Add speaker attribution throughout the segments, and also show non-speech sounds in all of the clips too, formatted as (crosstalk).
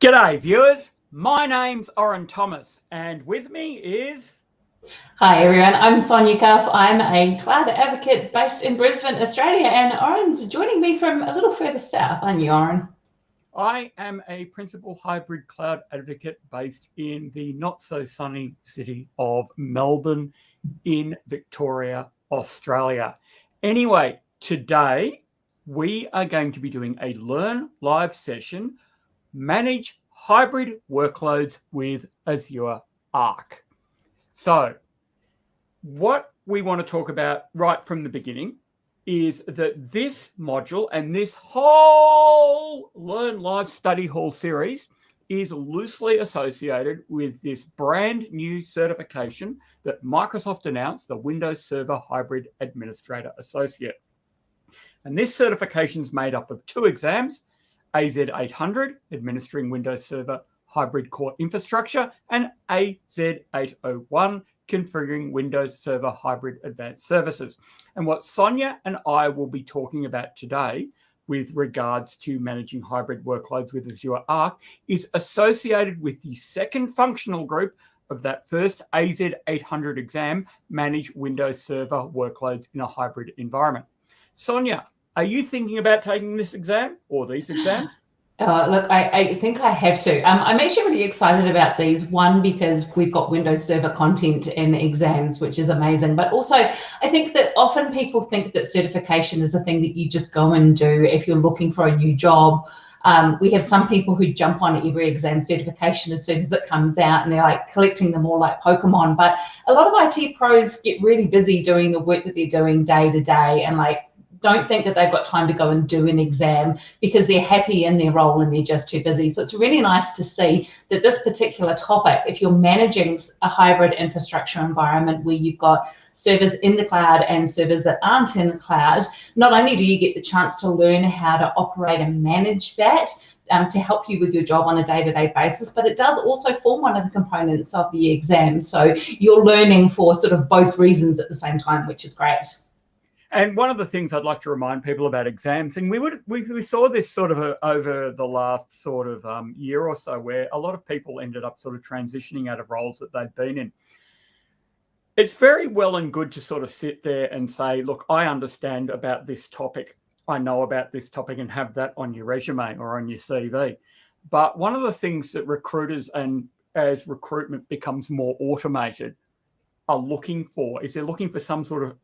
Speaker 1: G'day viewers, my name's Oren Thomas and with me is...
Speaker 2: Hi everyone, I'm Sonia Cuff. I'm a cloud advocate based in Brisbane, Australia and Oren's joining me from a little further south, aren't you Oren?
Speaker 1: I am a principal hybrid cloud advocate based in the not so sunny city of Melbourne in Victoria, Australia. Anyway, today we are going to be doing a Learn Live session manage hybrid workloads with Azure Arc. So what we want to talk about right from the beginning is that this module and this whole Learn Live Study Hall series is loosely associated with this brand new certification that Microsoft announced, the Windows Server Hybrid Administrator Associate. And this certification is made up of two exams, AZ800, administering Windows Server hybrid core infrastructure, and AZ801, configuring Windows Server hybrid advanced services. And what Sonia and I will be talking about today with regards to managing hybrid workloads with Azure Arc is associated with the second functional group of that first AZ800 exam, manage Windows Server workloads in a hybrid environment. Sonia, are you thinking about taking this exam or these exams? (gasps)
Speaker 2: Uh, look, I, I, think I have to. Um, I'm actually really excited about these. One, because we've got Windows Server content in exams, which is amazing. But also, I think that often people think that certification is a thing that you just go and do if you're looking for a new job. Um, we have some people who jump on every exam certification as soon as it comes out and they're like collecting them all like Pokemon. But a lot of IT pros get really busy doing the work that they're doing day to day and like don't think that they've got time to go and do an exam because they're happy in their role and they're just too busy. So it's really nice to see that this particular topic, if you're managing a hybrid infrastructure environment where you've got servers in the cloud and servers that aren't in the cloud, not only do you get the chance to learn how to operate and manage that, um, to help you with your job on a day-to-day -day basis, but it does also form one of the components of the exam. So you're learning for sort of both reasons at the same time, which is great.
Speaker 1: And one of the things I'd like to remind people about exams, and we would we, we saw this sort of a, over the last sort of um, year or so, where a lot of people ended up sort of transitioning out of roles that they'd been in. It's very well and good to sort of sit there and say, look, I understand about this topic. I know about this topic and have that on your resume or on your CV. But one of the things that recruiters and as recruitment becomes more automated, are looking for is they're looking for some sort of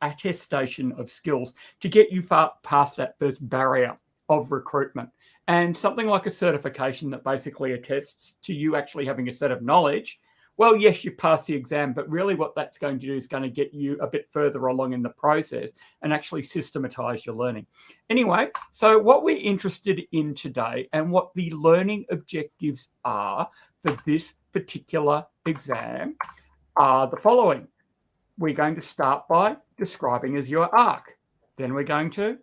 Speaker 1: attestation of skills to get you far past that first barrier of recruitment. And something like a certification that basically attests to you actually having a set of knowledge. Well, yes, you've passed the exam, but really what that's going to do is going to get you a bit further along in the process and actually systematize your learning. Anyway, so what we're interested in today and what the learning objectives are for this particular exam are the following. We're going to start by describing Azure Arc. Then we're going to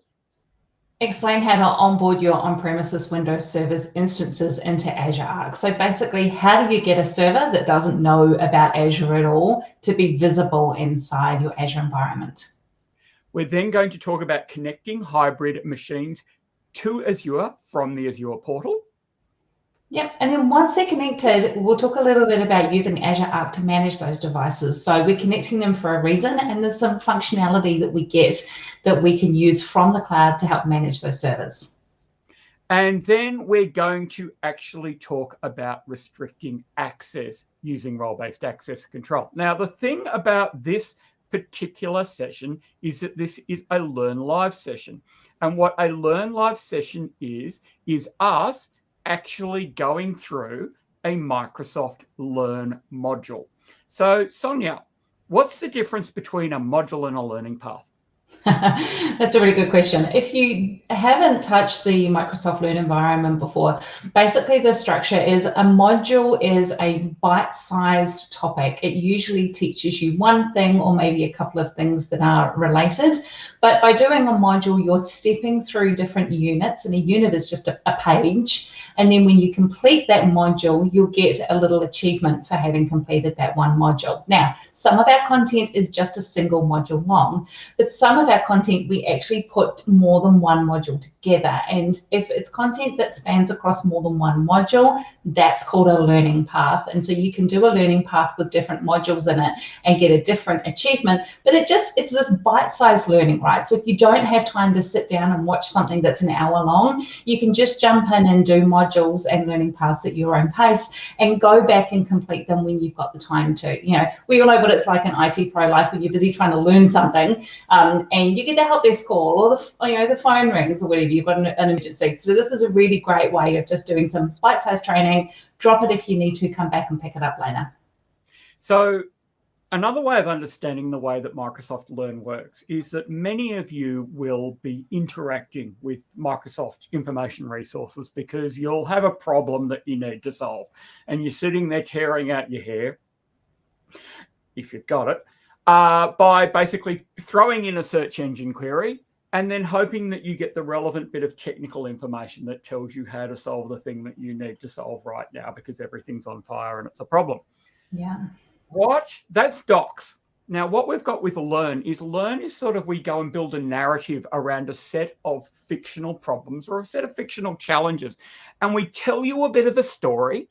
Speaker 2: explain how to onboard your on-premises Windows servers instances into Azure Arc. So basically, how do you get a server that doesn't know about Azure at all to be visible inside your Azure environment?
Speaker 1: We're then going to talk about connecting hybrid machines to Azure from the Azure portal.
Speaker 2: Yep, and then once they're connected, we'll talk a little bit about using Azure Arc to manage those devices. So we're connecting them for a reason, and there's some functionality that we get that we can use from the cloud to help manage those servers.
Speaker 1: And then we're going to actually talk about restricting access using role-based access control. Now, the thing about this particular session is that this is a Learn Live session. And what a Learn Live session is, is us actually going through a Microsoft Learn module. So Sonia, what's the difference between a module and a learning path? (laughs)
Speaker 2: That's a really good question. If you haven't touched the Microsoft Learn environment before, basically the structure is a module is a bite-sized topic. It usually teaches you one thing or maybe a couple of things that are related. But by doing a module, you're stepping through different units and a unit is just a, a page. And then when you complete that module, you'll get a little achievement for having completed that one module. Now, some of our content is just a single module long, but some of our content, we actually put more than one module together. And if it's content that spans across more than one module, that's called a learning path. And so you can do a learning path with different modules in it and get a different achievement. But it just, it's this bite-sized learning, right? So if you don't have time to sit down and watch something that's an hour long, you can just jump in and do modules and learning paths at your own pace and go back and complete them when you've got the time to. You know, we all know what it's like in IT pro life when you're busy trying to learn something um, and you get the help desk call or the, you know, the phone rings or whatever, you've got an, an emergency. So this is a really great way of just doing some bite-sized training, drop it if you need to, come back and pick it up later.
Speaker 1: So Another way of understanding the way that Microsoft Learn works is that many of you will be interacting with Microsoft information resources because you'll have a problem that you need to solve. And you're sitting there tearing out your hair, if you've got it, uh, by basically throwing in a search engine query and then hoping that you get the relevant bit of technical information that tells you how to solve the thing that you need to solve right now because everything's on fire and it's a problem.
Speaker 2: Yeah.
Speaker 1: What? That's docs. Now, what we've got with Learn is Learn is sort of we go and build a narrative around a set of fictional problems or a set of fictional challenges. And we tell you a bit of a story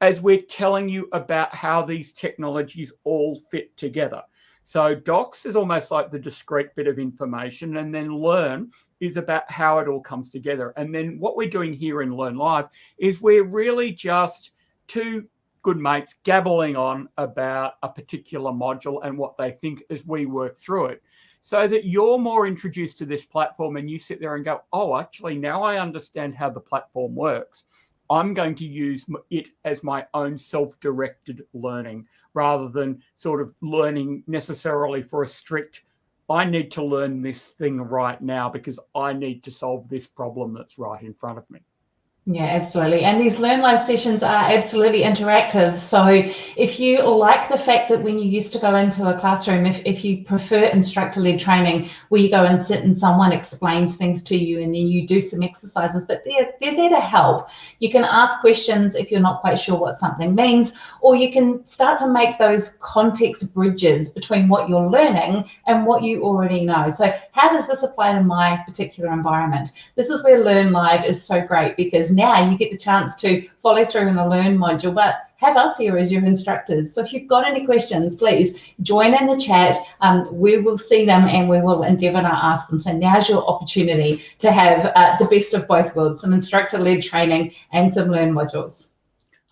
Speaker 1: as we're telling you about how these technologies all fit together. So docs is almost like the discrete bit of information and then learn is about how it all comes together. And then what we're doing here in Learn Live is we're really just two good mates gabbling on about a particular module and what they think as we work through it so that you're more introduced to this platform and you sit there and go, oh, actually, now I understand how the platform works. I'm going to use it as my own self-directed learning rather than sort of learning necessarily for a strict, I need to learn this thing right now because I need to solve this problem that's right in front of me.
Speaker 2: Yeah, absolutely. And these Learn Live sessions are absolutely interactive. So if you like the fact that when you used to go into a classroom, if, if you prefer instructor-led training, where you go and sit and someone explains things to you and then you do some exercises, but they're, they're there to help. You can ask questions if you're not quite sure what something means, or you can start to make those context bridges between what you're learning and what you already know. So how does this apply to my particular environment? This is where Learn Live is so great because now you get the chance to follow through in the learn module, but have us here as your instructors. So if you've got any questions, please join in the chat. Um, we will see them and we will endeavour to ask them. So now's your opportunity to have uh, the best of both worlds, some instructor-led training and some learn modules.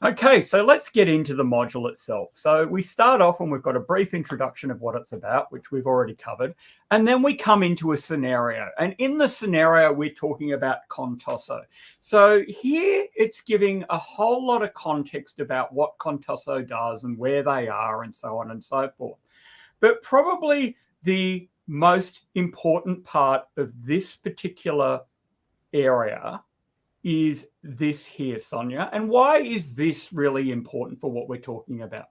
Speaker 1: Okay, so let's get into the module itself. So we start off and we've got a brief introduction of what it's about, which we've already covered. And then we come into a scenario. And in the scenario, we're talking about Contoso. So here it's giving a whole lot of context about what Contoso does and where they are and so on and so forth. But probably the most important part of this particular area is this here, Sonia. And why is this really important for what we're talking about?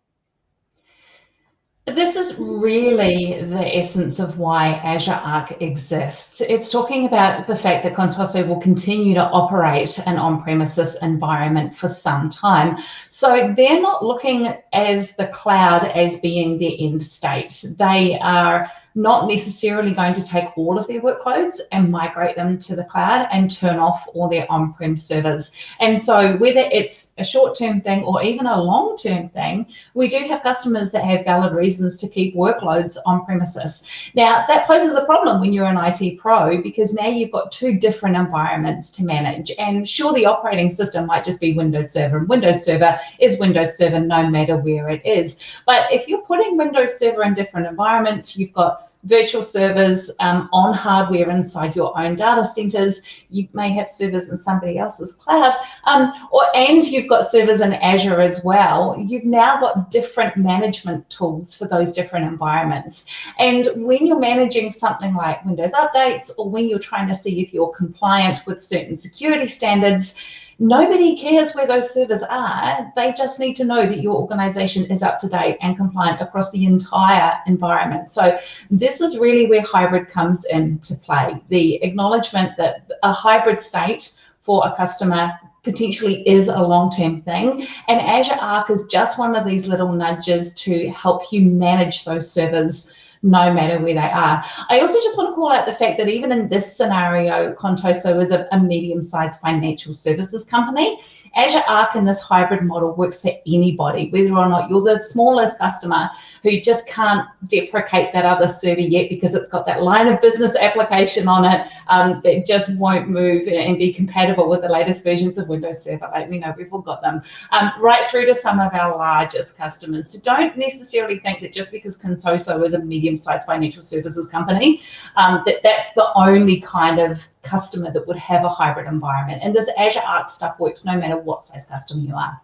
Speaker 2: This is really the essence of why Azure Arc exists. It's talking about the fact that Contoso will continue to operate an on-premises environment for some time. So they're not looking as the cloud as being the end state. They are not necessarily going to take all of their workloads and migrate them to the cloud and turn off all their on-prem servers. And so whether it's a short-term thing or even a long-term thing, we do have customers that have valid reasons to keep workloads on premises. Now that poses a problem when you're an IT pro because now you've got two different environments to manage. And sure, the operating system might just be Windows Server and Windows Server is Windows Server no matter where it is. But if you're putting Windows Server in different environments, you've got virtual servers um, on hardware inside your own data centers. You may have servers in somebody else's cloud, um, or and you've got servers in Azure as well. You've now got different management tools for those different environments. And when you're managing something like Windows updates, or when you're trying to see if you're compliant with certain security standards, Nobody cares where those servers are. They just need to know that your organization is up to date and compliant across the entire environment. So this is really where hybrid comes into play. The acknowledgement that a hybrid state for a customer potentially is a long-term thing. And Azure Arc is just one of these little nudges to help you manage those servers no matter where they are. I also just want to call out the fact that even in this scenario, Contoso is a, a medium-sized financial services company. Azure Arc in this hybrid model works for anybody, whether or not you're the smallest customer who just can't deprecate that other server yet because it's got that line of business application on it um, that just won't move and be compatible with the latest versions of Windows Server. Like we know we've all got them, um, right through to some of our largest customers. So don't necessarily think that just because Contoso is a medium-sized financial services company, um, that that's the only kind of customer that would have a hybrid environment. And this Azure Arc stuff works no matter what size customer you are.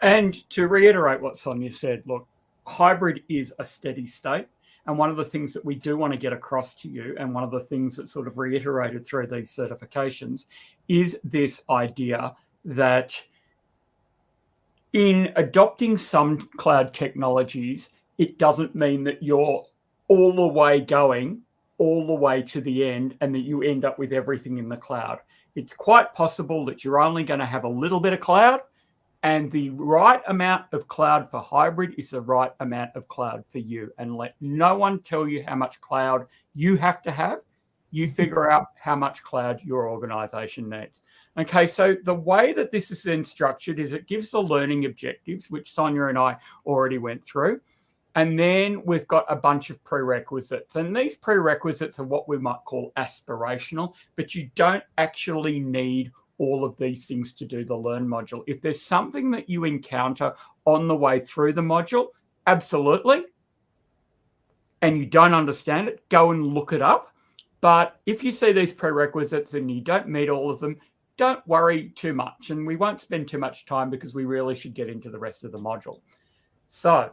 Speaker 1: And to reiterate what Sonia said, look, hybrid is a steady state. And one of the things that we do want to get across to you, and one of the things that's sort of reiterated through these certifications, is this idea that in adopting some cloud technologies, it doesn't mean that you're all the way going all the way to the end and that you end up with everything in the cloud. It's quite possible that you're only going to have a little bit of cloud and the right amount of cloud for hybrid is the right amount of cloud for you. And let no one tell you how much cloud you have to have. You hmm. figure out how much cloud your organization needs. Okay, so the way that this is then structured is it gives the learning objectives, which Sonia and I already went through. And then we've got a bunch of prerequisites. And these prerequisites are what we might call aspirational, but you don't actually need all of these things to do the learn module. If there's something that you encounter on the way through the module, absolutely. And you don't understand it, go and look it up. But if you see these prerequisites and you don't meet all of them, don't worry too much. And we won't spend too much time because we really should get into the rest of the module. So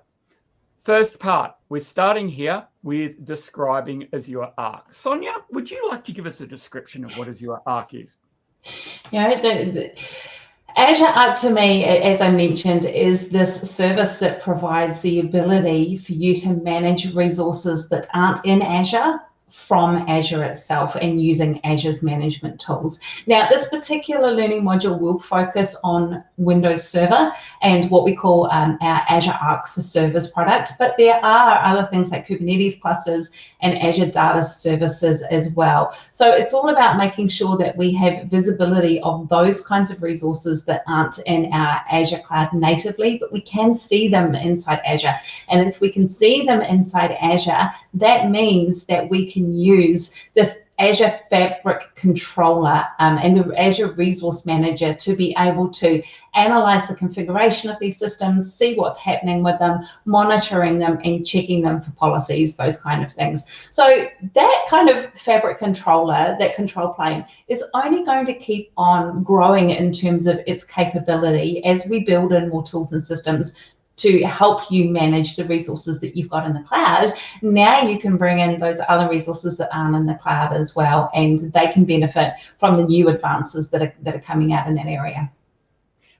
Speaker 1: First part, we're starting here with describing Azure Arc. Sonia, would you like to give us a description of what Azure Arc is?
Speaker 2: Yeah, the, the, Azure Arc to me, as I mentioned, is this service that provides the ability for you to manage resources that aren't in Azure from Azure itself and using Azure's management tools. Now, this particular learning module will focus on Windows Server and what we call um, our Azure Arc for Servers product, but there are other things like Kubernetes clusters and Azure Data Services as well. So it's all about making sure that we have visibility of those kinds of resources that aren't in our Azure cloud natively, but we can see them inside Azure. And if we can see them inside Azure, that means that we can use this Azure Fabric Controller um, and the Azure Resource Manager to be able to analyze the configuration of these systems, see what's happening with them, monitoring them and checking them for policies, those kind of things. So that kind of Fabric Controller, that control plane, is only going to keep on growing in terms of its capability as we build in more tools and systems to help you manage the resources that you've got in the cloud. Now you can bring in those other resources that aren't in the cloud as well, and they can benefit from the new advances that are, that are coming out in that area.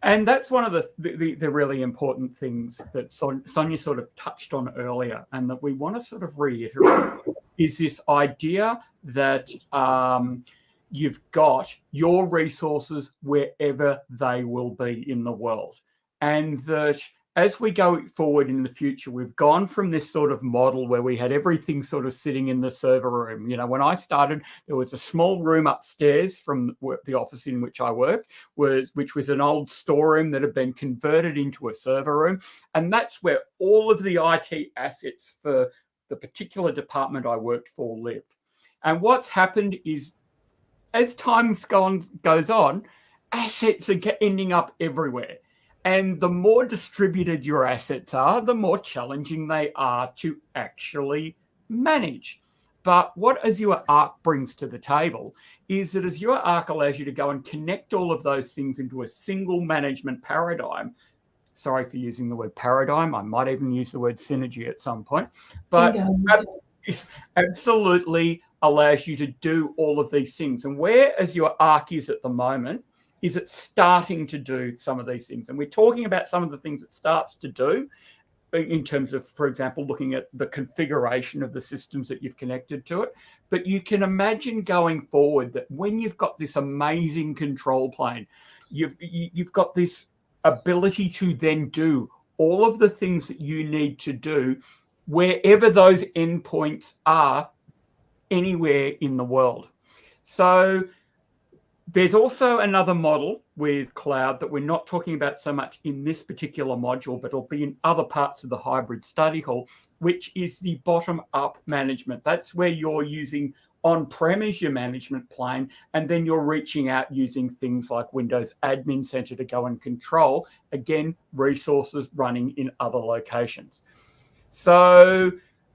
Speaker 1: And that's one of the, the, the really important things that Sonia sort of touched on earlier, and that we want to sort of reiterate is this idea that um, you've got your resources wherever they will be in the world, and that as we go forward in the future, we've gone from this sort of model where we had everything sort of sitting in the server room. You know, when I started, there was a small room upstairs from the office in which I worked, was, which was an old storeroom that had been converted into a server room. And that's where all of the IT assets for the particular department I worked for lived. And what's happened is as time's goes on, assets are ending up everywhere. And the more distributed your assets are, the more challenging they are to actually manage. But what Azure Arc brings to the table is that Azure Arc allows you to go and connect all of those things into a single management paradigm. Sorry for using the word paradigm. I might even use the word synergy at some point. But (laughs) absolutely allows you to do all of these things. And where Azure Arc is at the moment is it starting to do some of these things? And we're talking about some of the things it starts to do in terms of, for example, looking at the configuration of the systems that you've connected to it. But you can imagine going forward that when you've got this amazing control plane, you've you've got this ability to then do all of the things that you need to do wherever those endpoints are anywhere in the world. So there's also another model with cloud that we're not talking about so much in this particular module, but it'll be in other parts of the hybrid study hall, which is the bottom up management. That's where you're using on-prem as your management plane, and then you're reaching out using things like Windows Admin Center to go and control, again, resources running in other locations. So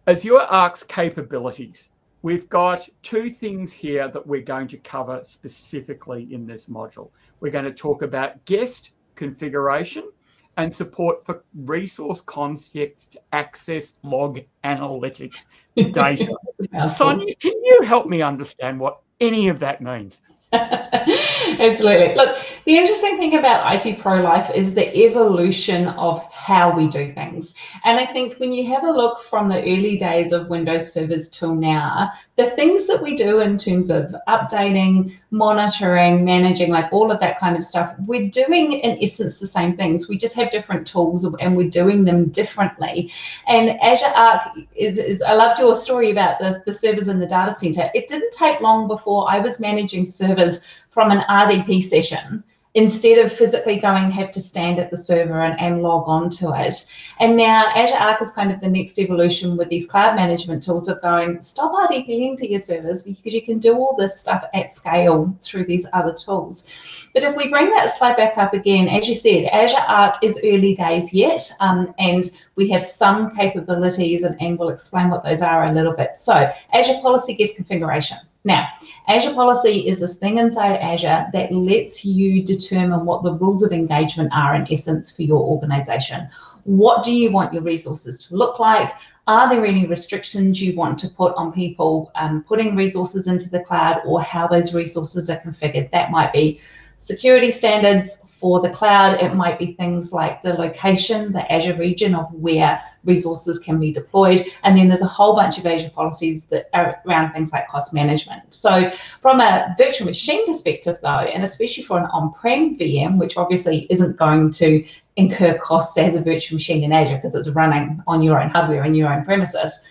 Speaker 1: Azure Arc's capabilities, we've got two things here that we're going to cover specifically in this module. We're going to talk about guest configuration and support for resource context access log analytics data. (laughs) Sonia, can you help me understand what any of that means? (laughs)
Speaker 2: Absolutely. Look, the interesting thing about IT Pro Life is the evolution of how we do things. And I think when you have a look from the early days of Windows servers till now, the things that we do in terms of updating, monitoring, managing, like all of that kind of stuff, we're doing in essence the same things. We just have different tools and we're doing them differently. And Azure Arc is, is I loved your story about the, the servers in the data center. It didn't take long before I was managing servers from an RDP session instead of physically going have to stand at the server and, and log on to it. And now Azure Arc is kind of the next evolution with these cloud management tools of going, stop RDPing to your servers because you can do all this stuff at scale through these other tools. But if we bring that slide back up again, as you said, Azure Arc is early days yet, um, and we have some capabilities, and, and we'll explain what those are a little bit. So Azure Policy Guest Configuration. Now, Azure Policy is this thing inside Azure that lets you determine what the rules of engagement are in essence for your organization. What do you want your resources to look like? Are there any restrictions you want to put on people um, putting resources into the cloud or how those resources are configured? That might be security standards for the cloud. It might be things like the location, the Azure region of where resources can be deployed. And then there's a whole bunch of Azure policies that are around things like cost management. So from a virtual machine perspective though, and especially for an on-prem VM, which obviously isn't going to incur costs as a virtual machine in Azure because it's running on your own hardware and your own premises,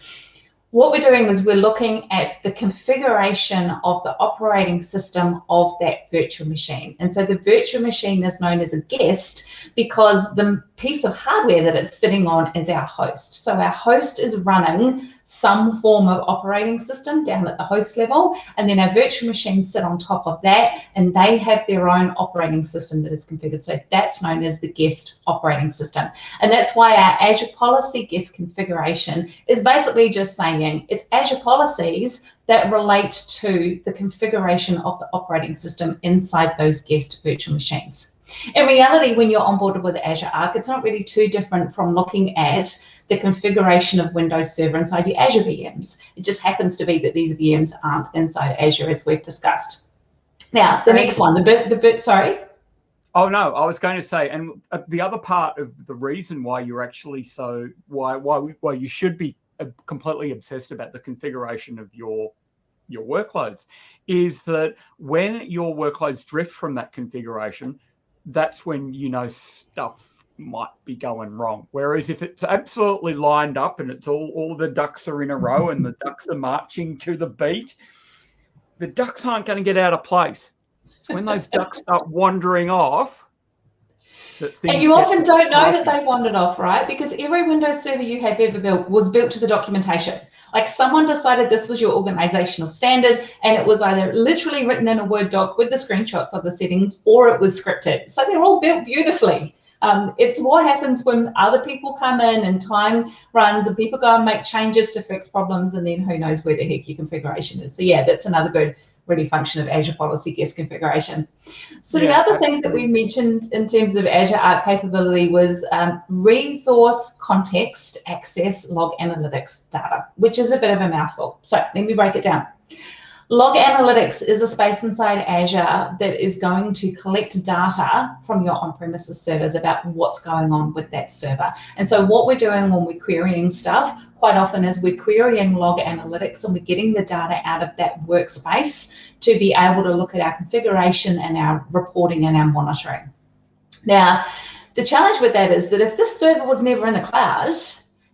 Speaker 2: what we're doing is we're looking at the configuration of the operating system of that virtual machine. And so the virtual machine is known as a guest because the piece of hardware that it's sitting on is our host. So our host is running some form of operating system down at the host level, and then our virtual machines sit on top of that, and they have their own operating system that is configured. So that's known as the guest operating system. And that's why our Azure Policy guest configuration is basically just saying it's Azure policies that relate to the configuration of the operating system inside those guest virtual machines. In reality, when you're onboarded with Azure Arc, it's not really too different from looking at the configuration of Windows Server inside your Azure VMs. It just happens to be that these VMs aren't inside Azure as we've discussed. Now, the next one, the bit, the bit, sorry.
Speaker 1: Oh no, I was going to say, and uh, the other part of the reason why you're actually so why why why you should be uh, completely obsessed about the configuration of your your workloads is that when your workloads drift from that configuration, that's when you know stuff might be going wrong. Whereas if it's absolutely lined up and it's all all the ducks are in a row and the ducks are marching to the beat, the ducks aren't going to get out of place. It's when those ducks start wandering off.
Speaker 2: And you often don't know that they've wandered off, right? Because every Windows server you have ever built was built to the documentation. Like someone decided this was your organizational standard and it was either literally written in a Word doc with the screenshots of the settings or it was scripted. So they're all built beautifully. Um, it's what happens when other people come in and time runs and people go and make changes to fix problems and then who knows where the heck your configuration is. So yeah, that's another good really function of Azure Policy Guest Configuration. So yeah, the other absolutely. thing that we mentioned in terms of Azure Arc capability was um, resource context access log analytics data, which is a bit of a mouthful. So let me break it down. Log Analytics is a space inside Azure that is going to collect data from your on-premises servers about what's going on with that server. And so what we're doing when we're querying stuff, quite often is we're querying log analytics and we're getting the data out of that workspace to be able to look at our configuration and our reporting and our monitoring. Now, the challenge with that is that if this server was never in the cloud,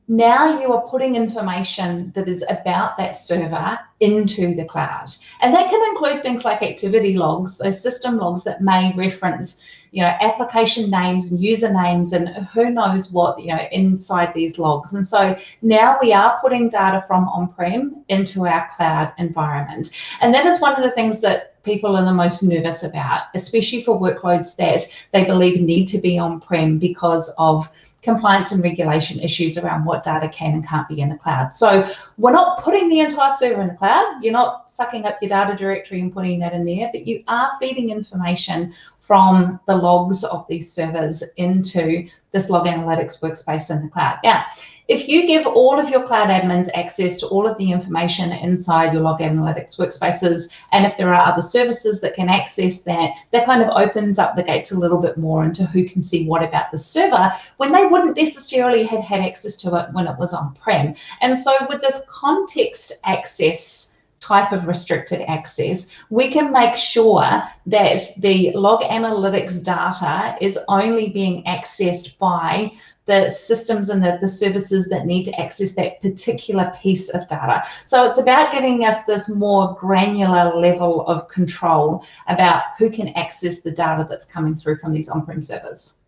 Speaker 2: now you are putting information that is about that server into the cloud. And that can include things like activity logs, those system logs that may reference, you know, application names and usernames and who knows what, you know, inside these logs. And so now we are putting data from on-prem into our cloud environment. And that is one of the things that people are the most nervous about, especially for workloads that they believe need to be on-prem because of compliance and regulation issues around what data can and can't be in the cloud. So we're not putting the entire server in the cloud. You're not sucking up your data directory and putting that in there, but you are feeding information from the logs of these servers into this log analytics workspace in the cloud. Now, if you give all of your cloud admins access to all of the information inside your log analytics workspaces, and if there are other services that can access that, that kind of opens up the gates a little bit more into who can see what about the server when they wouldn't necessarily have had access to it when it was on-prem. And so with this context access type of restricted access, we can make sure that the log analytics data is only being accessed by the systems and the, the services that need to access that particular piece of data. So it's about giving us this more granular level of control about who can access the data that's coming through from these on-prem servers.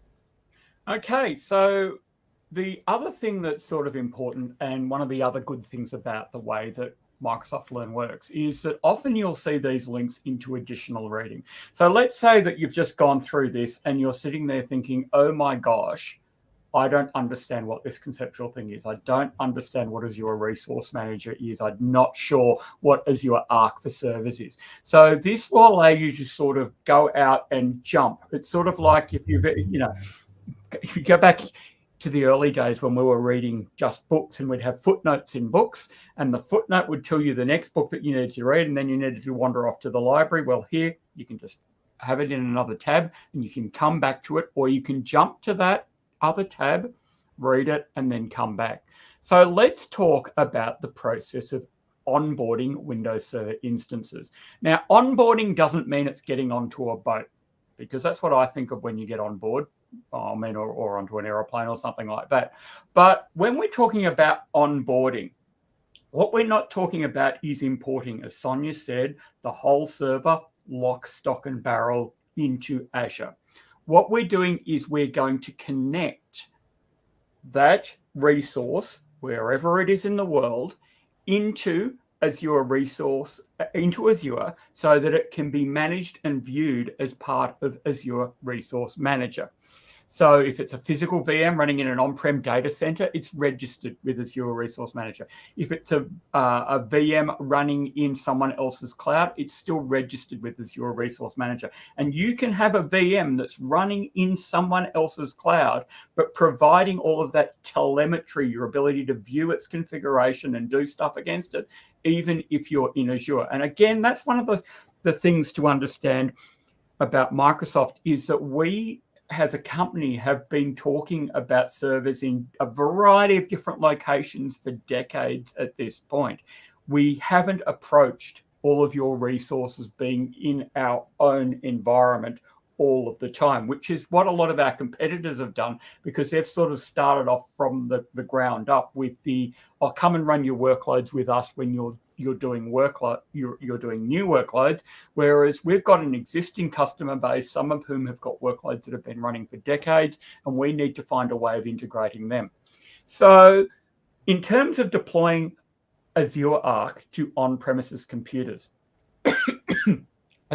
Speaker 1: Okay, so the other thing that's sort of important and one of the other good things about the way that Microsoft Learn works is that often you'll see these links into additional reading. So let's say that you've just gone through this and you're sitting there thinking, oh my gosh, I don't understand what this conceptual thing is. I don't understand what Azure Resource Manager is. I'm not sure what Azure Arc for Servers is. So this will allow you to sort of go out and jump. It's sort of like if you've, you know, if (laughs) you go back to the early days when we were reading just books and we'd have footnotes in books and the footnote would tell you the next book that you needed to read and then you needed to wander off to the library. Well, here you can just have it in another tab and you can come back to it or you can jump to that other tab, read it, and then come back. So let's talk about the process of onboarding Windows Server instances. Now, onboarding doesn't mean it's getting onto a boat because that's what I think of when you get on board. I mean, or, or onto an aeroplane or something like that. But when we're talking about onboarding, what we're not talking about is importing, as Sonia said, the whole server, lock, stock, and barrel into Azure what we're doing is we're going to connect that resource, wherever it is in the world, into Azure resource, uh, into Azure, so that it can be managed and viewed as part of Azure Resource Manager. So if it's a physical VM running in an on-prem data center, it's registered with Azure Resource Manager. If it's a, uh, a VM running in someone else's cloud, it's still registered with Azure Resource Manager. And you can have a VM that's running in someone else's cloud, but providing all of that telemetry, your ability to view its configuration and do stuff against it, even if you're in Azure. And again, that's one of the, the things to understand about Microsoft is that we as a company have been talking about servers in a variety of different locations for decades at this point. We haven't approached all of your resources being in our own environment all of the time, which is what a lot of our competitors have done because they've sort of started off from the, the ground up with the, oh, come and run your workloads with us when you're you're doing workload you're, you're doing new workloads. Whereas we've got an existing customer base some of whom have got workloads that have been running for decades and we need to find a way of integrating them. So in terms of deploying azure arc to on-premises computers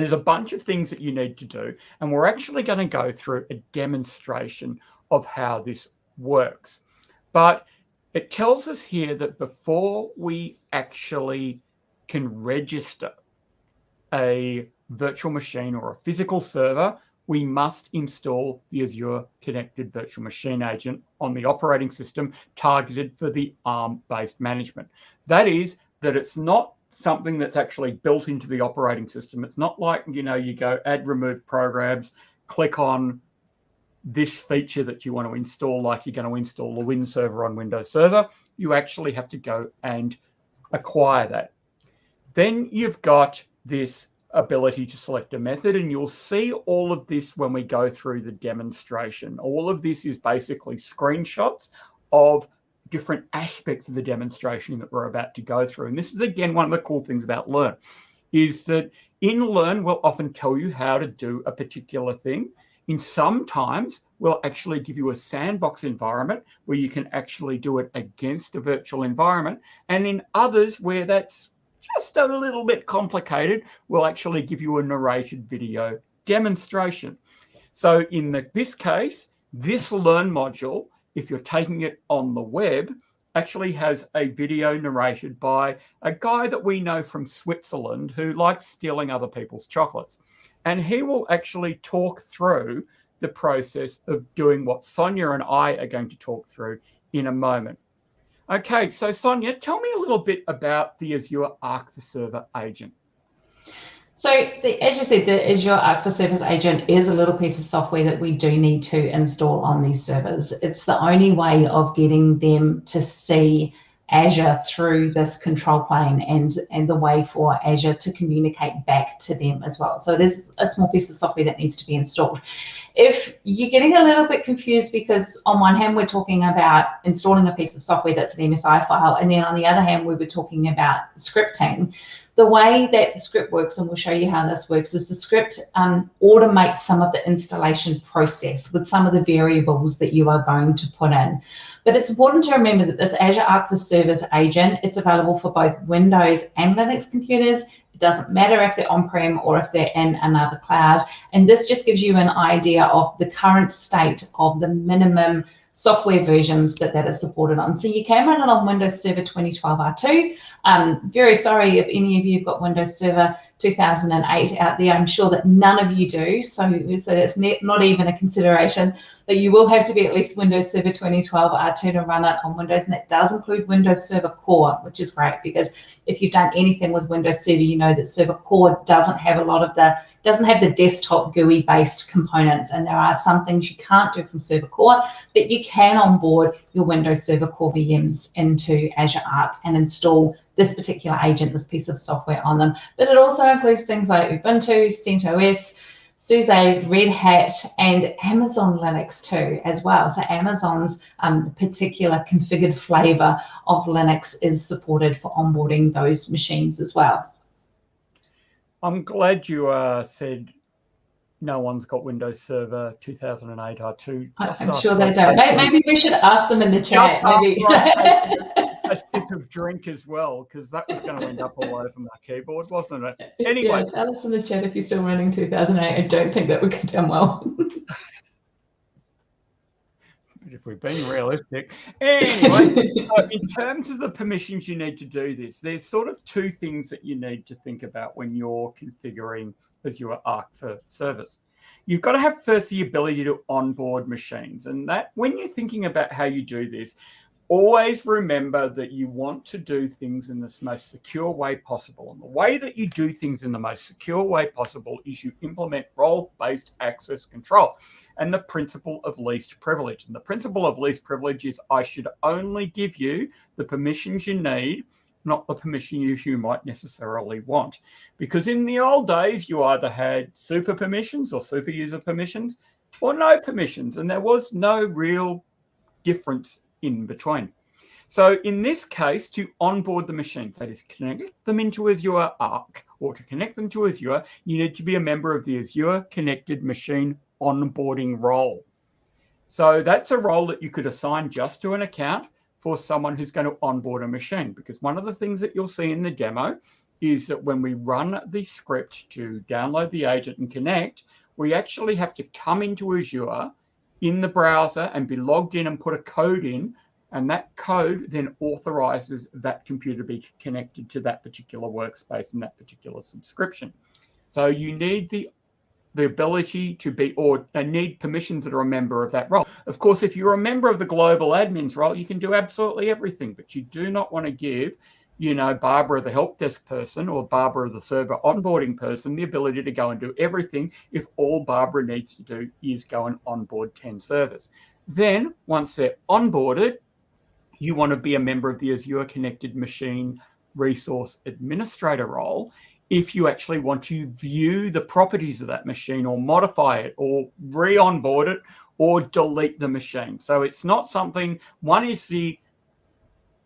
Speaker 1: there's a bunch of things that you need to do, and we're actually going to go through a demonstration of how this works. But it tells us here that before we actually can register a virtual machine or a physical server, we must install the Azure Connected Virtual Machine Agent on the operating system targeted for the ARM-based management. That is, that it's not something that's actually built into the operating system. It's not like, you know, you go add remove programs, click on this feature that you want to install, like you're going to install the Win server on Windows Server. You actually have to go and acquire that. Then you've got this ability to select a method and you'll see all of this when we go through the demonstration. All of this is basically screenshots of different aspects of the demonstration that we're about to go through. And this is, again, one of the cool things about Learn, is that in Learn, we'll often tell you how to do a particular thing. In some times, we'll actually give you a sandbox environment where you can actually do it against a virtual environment. And in others where that's just a little bit complicated, we'll actually give you a narrated video demonstration. So in the, this case, this Learn module, if you're taking it on the web, actually has a video narrated by a guy that we know from Switzerland who likes stealing other people's chocolates. And he will actually talk through the process of doing what Sonia and I are going to talk through in a moment. Okay, so Sonia, tell me a little bit about the Azure Arc for Server agent.
Speaker 2: So the, as you said, the Azure Arc for Servers agent is a little piece of software that we do need to install on these servers. It's the only way of getting them to see Azure through this control plane and, and the way for Azure to communicate back to them as well. So it is a small piece of software that needs to be installed. If you're getting a little bit confused because on one hand, we're talking about installing a piece of software that's an MSI file, and then on the other hand, we were talking about scripting the way that the script works, and we'll show you how this works, is the script um, automates some of the installation process with some of the variables that you are going to put in. But it's important to remember that this Azure Arc for Servers agent, it's available for both Windows and Linux computers. It doesn't matter if they're on-prem or if they're in another cloud. And this just gives you an idea of the current state of the minimum software versions that that is supported on. So you can run it on Windows Server 2012 R2. Um, very sorry if any of you have got Windows Server 2008 out there. I'm sure that none of you do, so, so that's not even a consideration. But you will have to be at least Windows Server 2012 R2 to run it on Windows, and that does include Windows Server Core, which is great because if you've done anything with Windows Server, you know that Server Core doesn't have a lot of the doesn't have the desktop GUI based components. And there are some things you can't do from Server Core, but you can onboard your Windows Server Core VMs into Azure Arc and install this particular agent, this piece of software on them. But it also includes things like Ubuntu, CentOS, SUSE, Red Hat, and Amazon Linux too, as well. So Amazon's um, particular configured flavor of Linux is supported for onboarding those machines as well.
Speaker 1: I'm glad you uh, said no one's got Windows Server 2008 R2.
Speaker 2: I'm sure they don't. Maybe we should ask them in the chat. Maybe. (laughs)
Speaker 1: a sip of drink as well, because that was going to end up all over my keyboard, wasn't it? Anyway. Yeah,
Speaker 2: tell us in the chat if you're still running 2008. I don't think that would go down well. (laughs)
Speaker 1: if we're being realistic. (laughs) Anyway, in terms of the permissions you need to do this, there's sort of two things that you need to think about when you're configuring Azure Arc for servers. You've got to have first the ability to onboard machines. And that when you're thinking about how you do this, always remember that you want to do things in the most secure way possible. And the way that you do things in the most secure way possible is you implement role-based access control and the principle of least privilege. And the principle of least privilege is I should only give you the permissions you need, not the permission you, you might necessarily want. Because in the old days, you either had super permissions or super user permissions or no permissions. And there was no real difference in between. So in this case, to onboard the machines, that is connect them into Azure Arc, or to connect them to Azure, you need to be a member of the Azure Connected Machine onboarding role. So that's a role that you could assign just to an account for someone who's going to onboard a machine. Because one of the things that you'll see in the demo is that when we run the script to download the agent and connect, we actually have to come into Azure in the browser and be logged in and put a code in. And that code then authorizes that computer to be connected to that particular workspace and that particular subscription. So you need the the ability to be or need permissions that are a member of that role. Of course, if you're a member of the global admins role, you can do absolutely everything, but you do not want to give you know, Barbara, the help desk person, or Barbara, the server onboarding person, the ability to go and do everything if all Barbara needs to do is go and onboard 10 servers. Then, once they're onboarded, you want to be a member of the Azure Connected Machine Resource Administrator role if you actually want to view the properties of that machine or modify it or re-onboard it or delete the machine. So it's not something, one is the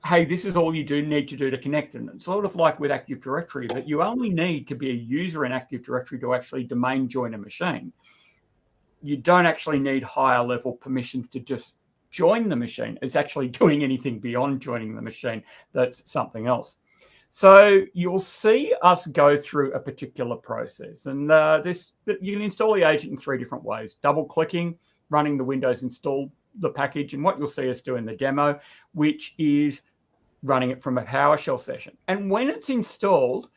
Speaker 1: hey, this is all you do need to do to connect. And it's sort of like with Active Directory that you only need to be a user in Active Directory to actually domain join a machine. You don't actually need higher level permissions to just join the machine. It's actually (laughs) doing anything beyond joining the machine. That's something else. So you'll see us go through a particular process. And uh, this you can install the agent in three different ways. Double clicking, running the Windows install the package. And what you'll see us do in the demo, which is running it from a PowerShell session. And when it's installed,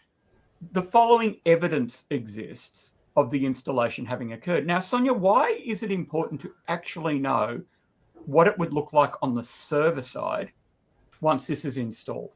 Speaker 1: the following evidence exists of the installation having occurred. Now, Sonia, why is it important to actually know what it would look like on the server side once this is installed?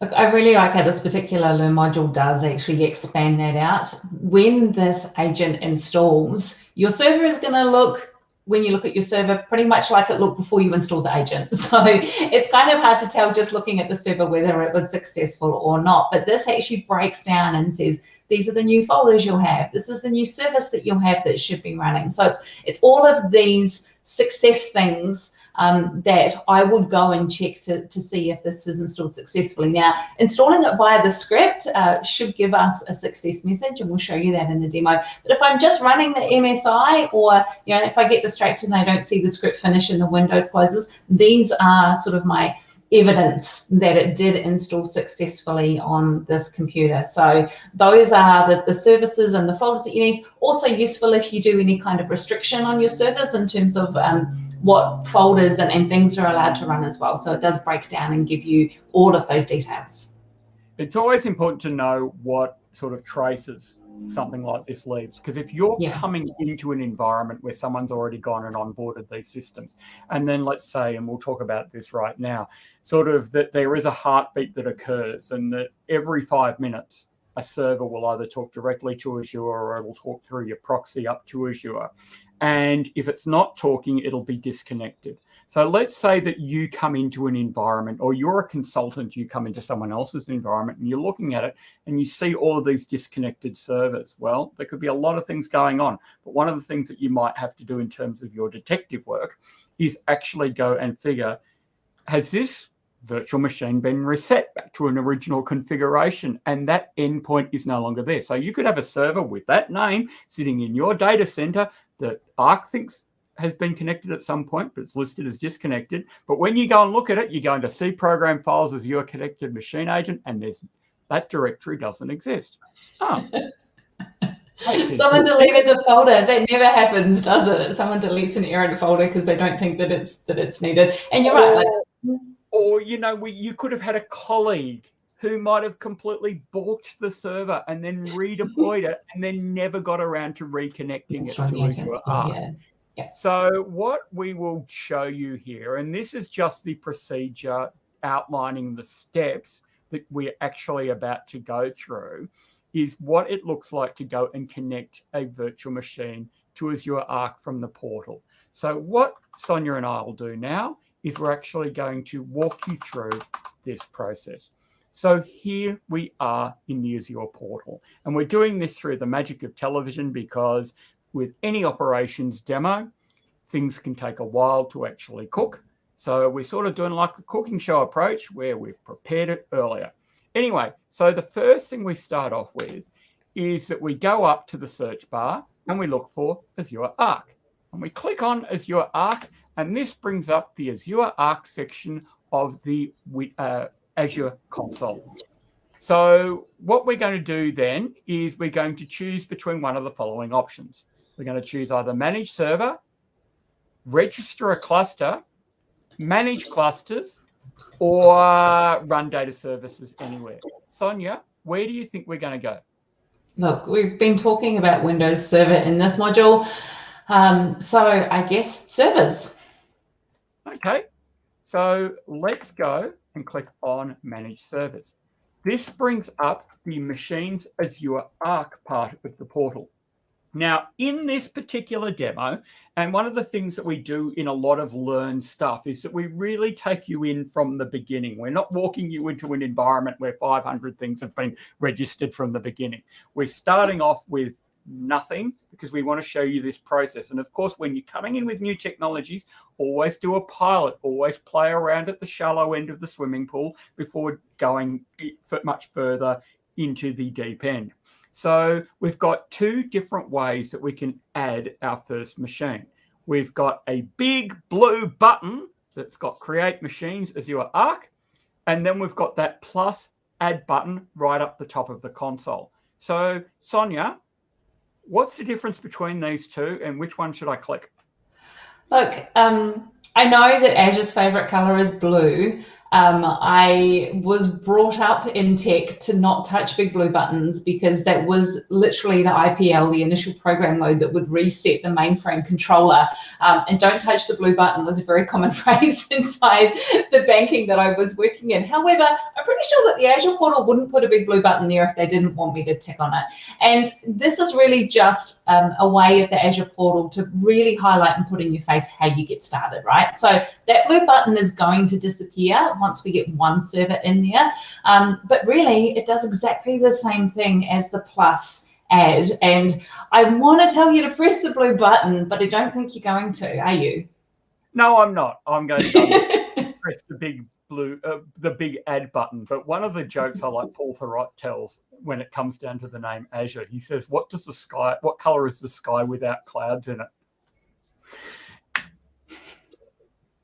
Speaker 2: I really like how this particular Learn module does actually expand that out. When this agent installs, your server is going to look when you look at your server, pretty much like it looked before you installed the agent. (laughs) So it's kind of hard to tell just looking at the server whether it was successful or not. But this actually breaks down and says, these are the new folders you'll have. This is the new service that you'll have that should be running. So it's it's all of these success things um, that I would go and check to, to see if this is installed successfully. Now, installing it via the script uh, should give us a success message, and we'll show you that in the demo. But if I'm just running the MSI, or you know, if I get distracted and I don't see the script finish and the Windows closes, these are sort of my evidence that it did install successfully on this computer. So those are the, the services and the folders that you need. Also useful if you do any kind of restriction on your servers in terms of um, what folders and, and things are allowed to run as well. So it does break down and give you all of those details.
Speaker 1: It's always important to know what sort of traces something like this leaves. Because if you're yeah. coming into an environment where someone's already gone and onboarded these systems, and then let's say, and we'll talk about this right now, sort of that there is a heartbeat that occurs and that every five minutes, a server will either talk directly to Azure or it will talk through your proxy up to Azure. And if it's not talking, it'll be disconnected. So let's say that you come into an environment or you're a consultant, you come into someone else's environment and you're looking at it and you see all of these disconnected servers. Well, there could be a lot of things going on. But one of the things that you might have to do in terms of your detective work is actually go and figure, has this virtual machine been reset back to an original configuration and that endpoint is no longer there. So you could have a server with that name sitting in your data center that Arc thinks has been connected at some point, but it's listed as disconnected. But when you go and look at it, you go into C program files Azure connected machine agent, and there's that directory doesn't exist. Oh.
Speaker 2: Someone deleted the folder. That never happens, does it? Someone deletes an errant folder because they don't think that it's that it's needed. And you're right. Like,
Speaker 1: or you know, we, you could have had a colleague who might have completely balked the server and then redeployed it and then never got around to reconnecting it to Azure Arc. Yeah. Yeah. So what we will show you here, and this is just the procedure outlining the steps that we're actually about to go through, is what it looks like to go and connect a virtual machine to Azure Arc from the portal. So what Sonia and I will do now is we're actually going to walk you through this process. So here we are in the Azure portal, and we're doing this through the magic of television because with any operations demo, things can take a while to actually cook. So we're sort of doing like a cooking show approach where we've prepared it earlier. Anyway, so the first thing we start off with is that we go up to the search bar and we look for Azure Arc. And we click on Azure Arc, and this brings up the Azure Arc section of the uh, Azure console. So what we're going to do then is we're going to choose between one of the following options. We're going to choose either manage server, register a cluster, manage clusters, or run data services anywhere. Sonia, where do you think we're going to go?
Speaker 2: Look, we've been talking about Windows Server in this module. Um, so I guess servers.
Speaker 1: Okay, so let's go and click on Manage Servers. This brings up the Machines Azure Arc part of the portal. Now, in this particular demo, and one of the things that we do in a lot of Learn stuff is that we really take you in from the beginning. We're not walking you into an environment where 500 things have been registered from the beginning. We're starting off with nothing because we want to show you this process. And of course, when you're coming in with new technologies, always do a pilot, always play around at the shallow end of the swimming pool before going much further into the deep end. So we've got two different ways that we can add our first machine. We've got a big blue button that's got create machines Azure Arc. And then we've got that plus add button right up the top of the console. So Sonia, what's the difference between these two and which one should I click?
Speaker 2: Look, um, I know that Azure's favorite color is blue, um, I was brought up in tech to not touch big blue buttons because that was literally the IPL, the initial program mode that would reset the mainframe controller. Um, and don't touch the blue button was a very common (laughs) phrase inside the banking that I was working in. However, I'm pretty sure that the Azure portal wouldn't put a big blue button there if they didn't want me to tick on it. And this is really just um, a way of the Azure portal to really highlight and put in your face how you get started, right? So that blue button is going to disappear once we get one server in there. Um, but really, it does exactly the same thing as the plus add. And I want to tell you to press the blue button, but I don't think you're going to, are you?
Speaker 1: No, I'm not. I'm going to (laughs) press the big blue, uh, the big add button. But one of the jokes I like (laughs) Paul Thurrott tells when it comes down to the name Azure, he says, "What does the sky? What color is the sky without clouds in it?"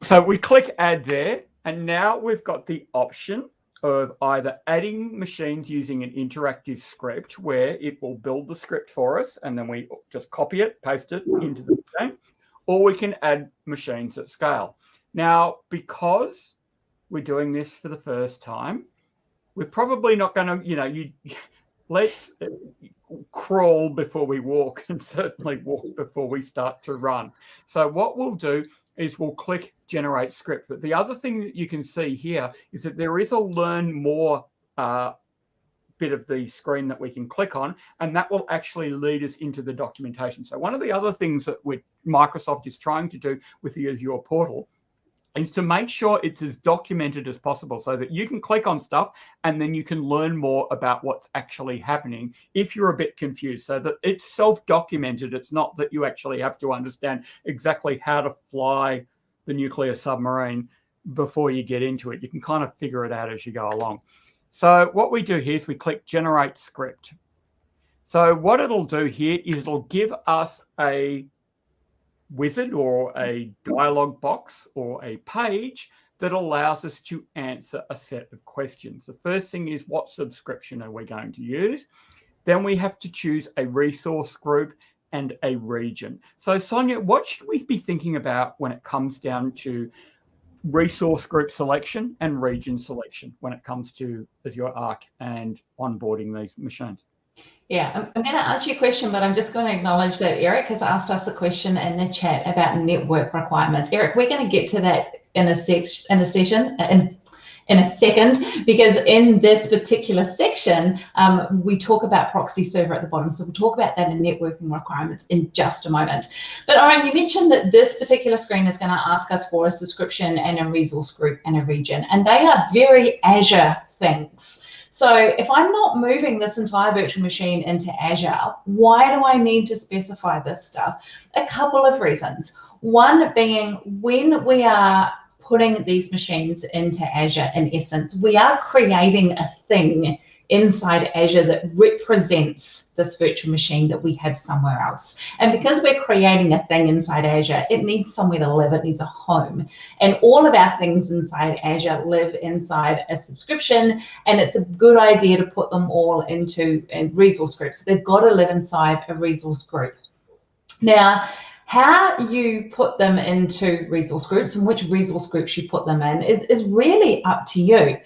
Speaker 1: So we click add there, and now we've got the option of either adding machines using an interactive script where it will build the script for us and then we just copy it, paste it into the machine, or we can add machines at scale. Now, because we're doing this for the first time, we're probably not going to, you know, you (laughs) let's uh, crawl before we walk and certainly walk (laughs) before we start to run. So what we'll do is we'll click generate script. But the other thing that you can see here is that there is a learn more uh, bit of the screen that we can click on, and that will actually lead us into the documentation. So one of the other things that Microsoft is trying to do with the Azure portal is to make sure it's as documented as possible so that you can click on stuff and then you can learn more about what's actually happening if you're a bit confused. So that it's self-documented. It's not that you actually have to understand exactly how to fly the nuclear submarine before you get into it. You can kind of figure it out as you go along. So what we do here is we click generate script. So what it'll do here is it'll give us a wizard or a mm. dialog box or a page that allows us to answer a set of questions. The first thing is what subscription are we going to use? Then we have to choose a resource group and a region. So Sonia, what should we be thinking about when it comes down to resource group selection and region selection when it comes to Azure Arc and onboarding these machines?
Speaker 2: Yeah, I'm, I'm going to answer your question, but I'm just going to acknowledge that Eric has asked us a question in the chat about network requirements. Eric, we're going to get to that in a in session, in, in a second, because in this particular section, um, we talk about proxy server at the bottom. So we'll talk about that in networking requirements in just a moment. But Orin, you mentioned that this particular screen is going to ask us for a subscription and a resource group and a region, and they are very Azure things. So if I'm not moving this entire virtual machine into Azure, why do I need to specify this stuff? A couple of reasons. One being when we are putting these machines into Azure, in essence, we are creating a thing inside Azure that represents this virtual machine that we have somewhere else. And because we're creating a thing inside Azure, it needs somewhere to live, it needs a home. And all of our things inside Azure live inside a subscription, and it's a good idea to put them all into resource groups. They've got to live inside a resource group. Now, how you put them into resource groups and which resource groups you put them in is, is really up to you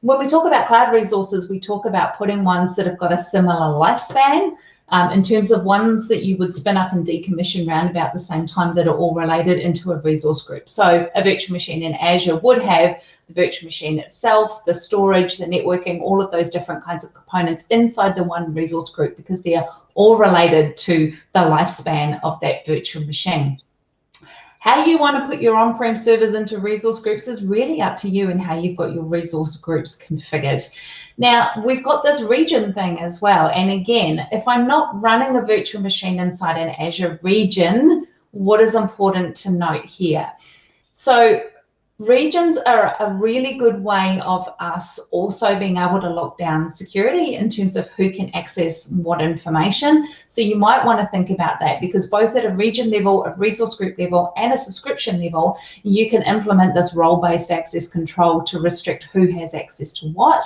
Speaker 2: when we talk about cloud resources, we talk about putting ones that have got a similar lifespan um, in terms of ones that you would spin up and decommission around about the same time that are all related into a resource group. So a virtual machine in Azure would have the virtual machine itself, the storage, the networking, all of those different kinds of components inside the one resource group because they're all related to the lifespan of that virtual machine. How you want to put your on-prem servers into resource groups is really up to you and how you've got your resource groups configured. Now, we've got this region thing as well. And again, if I'm not running a virtual machine inside an Azure region, what is important to note here? So regions are a really good way of us also being able to lock down security in terms of who can access what information. So you might want to think about that because both at a region level, a resource group level, and a subscription level, you can implement this role-based access control to restrict who has access to what.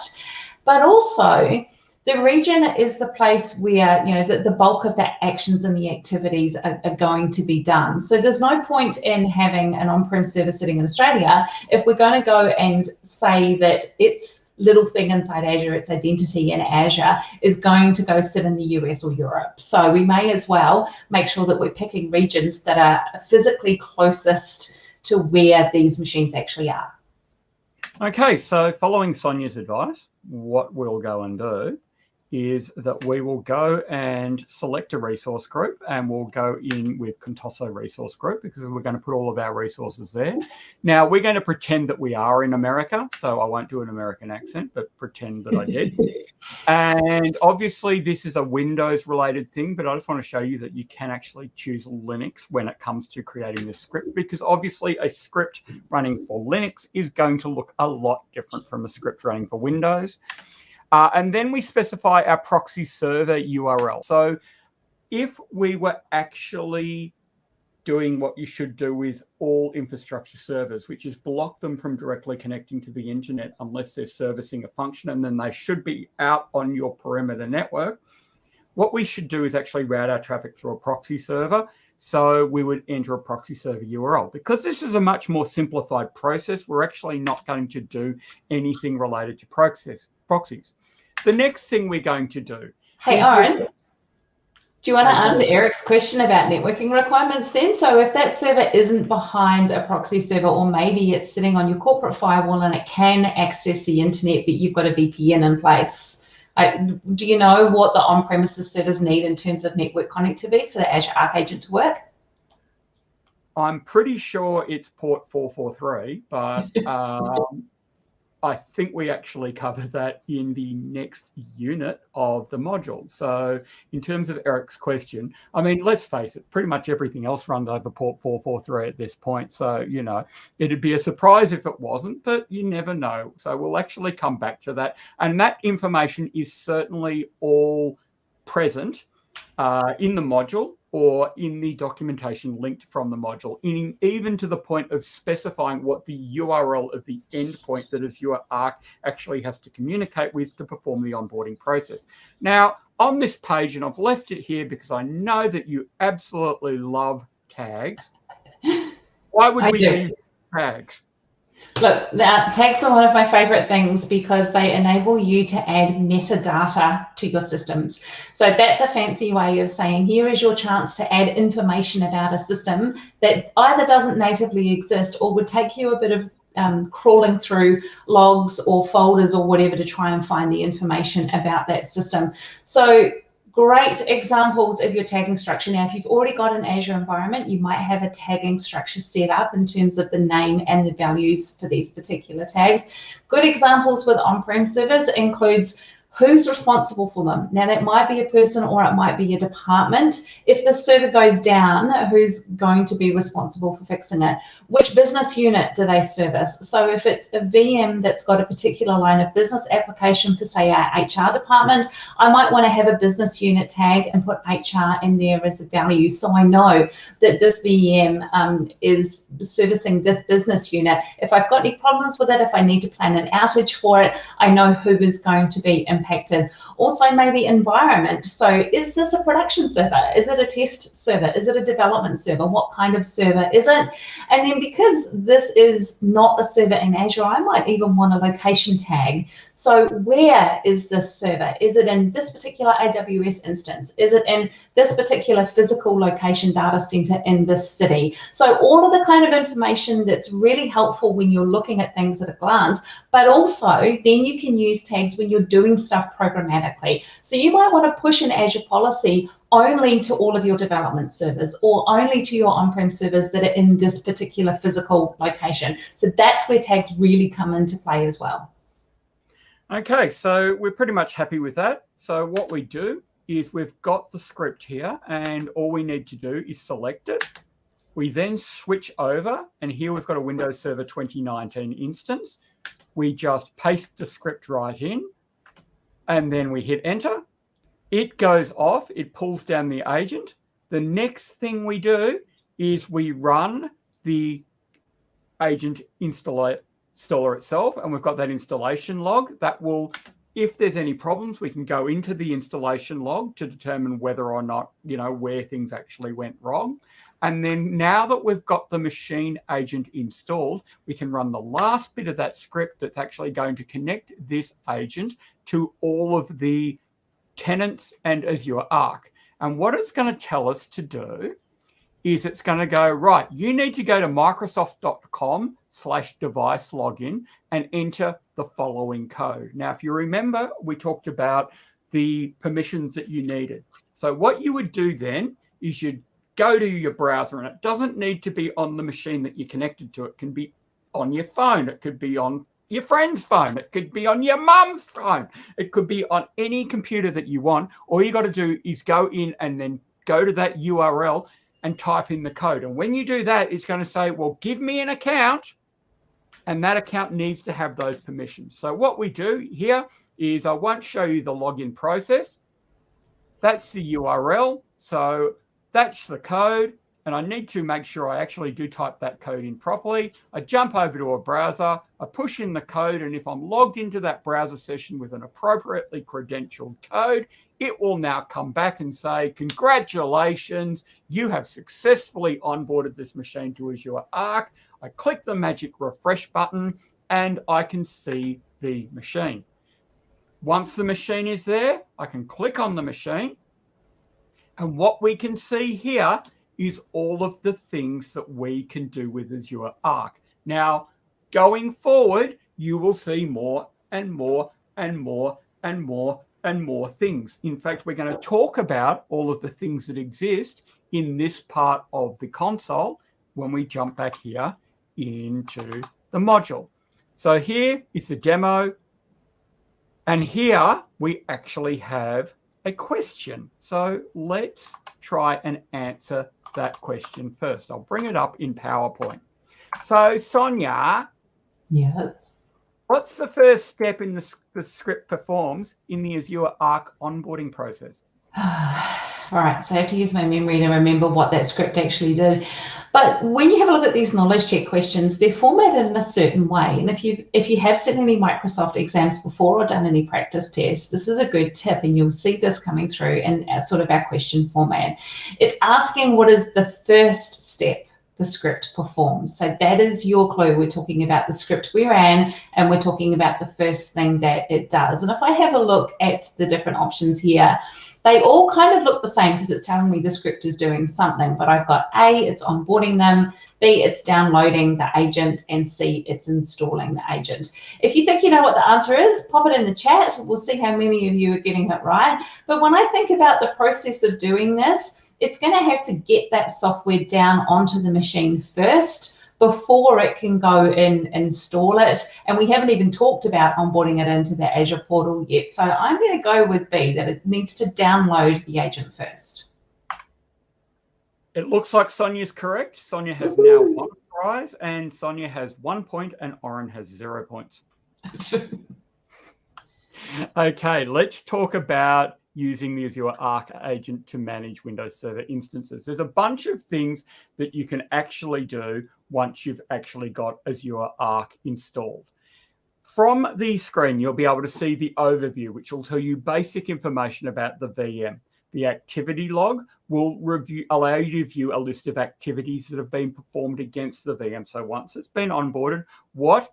Speaker 2: But also, the region is the place where you know the, the bulk of the actions and the activities are, are, going to be done. So there's no point in having an on-prem server sitting in australia if we're going to go and say that its little thing inside azure its identity in azure is going to go sit in the us or europe. So we may as well make sure that we're picking regions that are physically closest to where these machines actually are.
Speaker 1: Okay so following sonia's advice what we'll go and do is that we will go and select a resource group and we'll go in with Contoso resource group because we're going to put all of our resources there. Now we're going to pretend that we are in America. So I won't do an American accent, but pretend that I did. (laughs) and obviously this is a Windows related thing, but I just want to show you that you can actually choose Linux when it comes to creating this script because obviously a script running for Linux is going to look a lot different from a script running for Windows. Uh, and then we specify our proxy server URL. So if we were actually doing what you should do with all infrastructure servers, which is block them from directly connecting to the internet unless they're servicing a function, and then they should be out on your perimeter network. What we should do is actually route our traffic through a proxy server. So we would enter a proxy server URL. Because this is a much more simplified process, we're actually not going to do anything related to proxies. The next thing we're going to do.
Speaker 2: Hey, Orin, do you want to answer Eric's question about networking requirements then? So if that server isn't behind a proxy server, or maybe it's sitting on your corporate firewall and it can access the internet, but you've got a VPN in place, do you know what the on-premises servers need in terms of network connectivity for the Azure Arc Agent to work?
Speaker 1: I'm pretty sure it's port 443, but (laughs) um, I think we actually cover that in the next unit of the module. So in terms of Eric's question, I mean, let's face it, pretty much everything else runs over port 443 at this point. So, you know, it'd be a surprise if it wasn't, but you never know. So we'll actually come back to that. And that information is certainly all present uh, in the module or in the documentation linked from the module, in, even to the point of specifying what the URL of the endpoint that Azure Arc actually has to communicate with to perform the onboarding process. Now, on this page, and I've left it here because I know that you absolutely love tags. (laughs) Why would I we do. use tags?
Speaker 2: Look, tags are one of my favorite things because they enable you to add metadata to your systems. So that's a fancy way of saying here is your chance to add information about a system that either doesn't natively exist or would take you a bit of um, crawling through logs or folders or whatever to try and find the information about that system. So great examples of your tagging structure. Now, if you've already got an Azure environment, you might have a tagging structure set up in terms of the name and the values for these particular tags. Good examples with on-prem servers includes who's responsible for them. Now that might be a person or it might be a department. If the server goes down, who's going to be responsible for fixing it? Which business unit do they service? So if it's a VM that's got a particular line of business application for say our HR department, I might want to have a business unit tag and put HR in there as the value. So I know that this VM um, is servicing this business unit. If I've got any problems with it, if I need to plan an outage for it, I know who is going to be impacted. Also maybe environment. So is this a production server? Is it a test server? Is it a development server? What kind of server is it? And then because this is not a server in Azure, I might even want a location tag. So where is this server? Is it in this particular AWS instance? Is it in this particular physical location data center in this city? So all of the kind of information that's really helpful when you're looking at things at a glance, but also then you can use tags when you're doing stuff programmatically. So you might want to push an Azure policy only to all of your development servers or only to your on-prem servers that are in this particular physical location. So that's where tags really come into play as well.
Speaker 1: Okay, so we're pretty much happy with that. So what we do is we've got the script here and all we need to do is select it. We then switch over and here we've got a Windows Server 2019 instance. We just paste the script right in and then we hit enter it goes off, it pulls down the agent. The next thing we do is we run the agent installer, itself, and we've got that installation log that will, if there's any problems, we can go into the installation log to determine whether or not, you know, where things actually went wrong. And then now that we've got the machine agent installed, we can run the last bit of that script that's actually going to connect this agent to all of the tenants and Azure Arc. And what it's going to tell us to do is it's going to go, right, you need to go to microsoft.com slash device login and enter the following code. Now, if you remember, we talked about the permissions that you needed. So what you would do then is you'd go to your browser and it doesn't need to be on the machine that you're connected to. It can be on your phone. It could be on your friend's phone. It could be on your mum's phone. It could be on any computer that you want. All you got to do is go in and then go to that URL and type in the code. And when you do that, it's going to say, well, give me an account. And that account needs to have those permissions. So what we do here is I won't show you the login process. That's the URL. So that's the code and I need to make sure I actually do type that code in properly. I jump over to a browser, I push in the code, and if I'm logged into that browser session with an appropriately credentialed code, it will now come back and say, congratulations, you have successfully onboarded this machine to Azure Arc. I click the magic refresh button and I can see the machine. Once the machine is there, I can click on the machine. And what we can see here is all of the things that we can do with Azure Arc. Now, going forward, you will see more and more and more and more and more things. In fact, we're going to talk about all of the things that exist in this part of the console when we jump back here into the module. So here is the demo. And here we actually have a question. So let's try and answer that question first. I'll bring it up in PowerPoint. So Sonia.
Speaker 2: Yes.
Speaker 1: What's the first step in the, the script performs in the Azure Arc onboarding process? (sighs) (sighs) (sighs)
Speaker 2: All right, so I have to use my memory to remember what that script actually did. But when you have a look at these knowledge check questions, they're formatted in a certain way. And if you if you have seen any Microsoft exams before or done any practice tests, this is a good tip, and you'll see this coming through in uh, sort of our question format. It's asking what is the first step the script performs. So that is your clue. We're talking about the script we ran and we're talking about the first thing that it does. And if I have a look at the different options here, they all kind of look the same because it's telling me the script is doing something, but I've got A, it's onboarding them, B, it's downloading the agent, and C, it's installing the agent. If you think you know what the answer is, pop it in the chat. We'll see how many of you are getting it right. But when I think about the process of doing this, it's going to have to get that software down onto the machine first before it can go and install it. And we haven't even talked about onboarding it into the Azure portal yet. So I'm going to go with B, that it needs to download the agent first.
Speaker 1: It looks like Sonia's correct. Sonia has now one prize and Sonia has one point and Orin has zero points. (laughs) okay, let's talk about using the Azure Arc agent to manage Windows Server instances. There's a bunch of things that you can actually do once you've actually got Azure Arc installed. From the screen, you'll be able to see the overview, which will tell you basic information about the VM. The activity log will review, allow you to view a list of activities that have been performed against the VM. So once it's been onboarded, what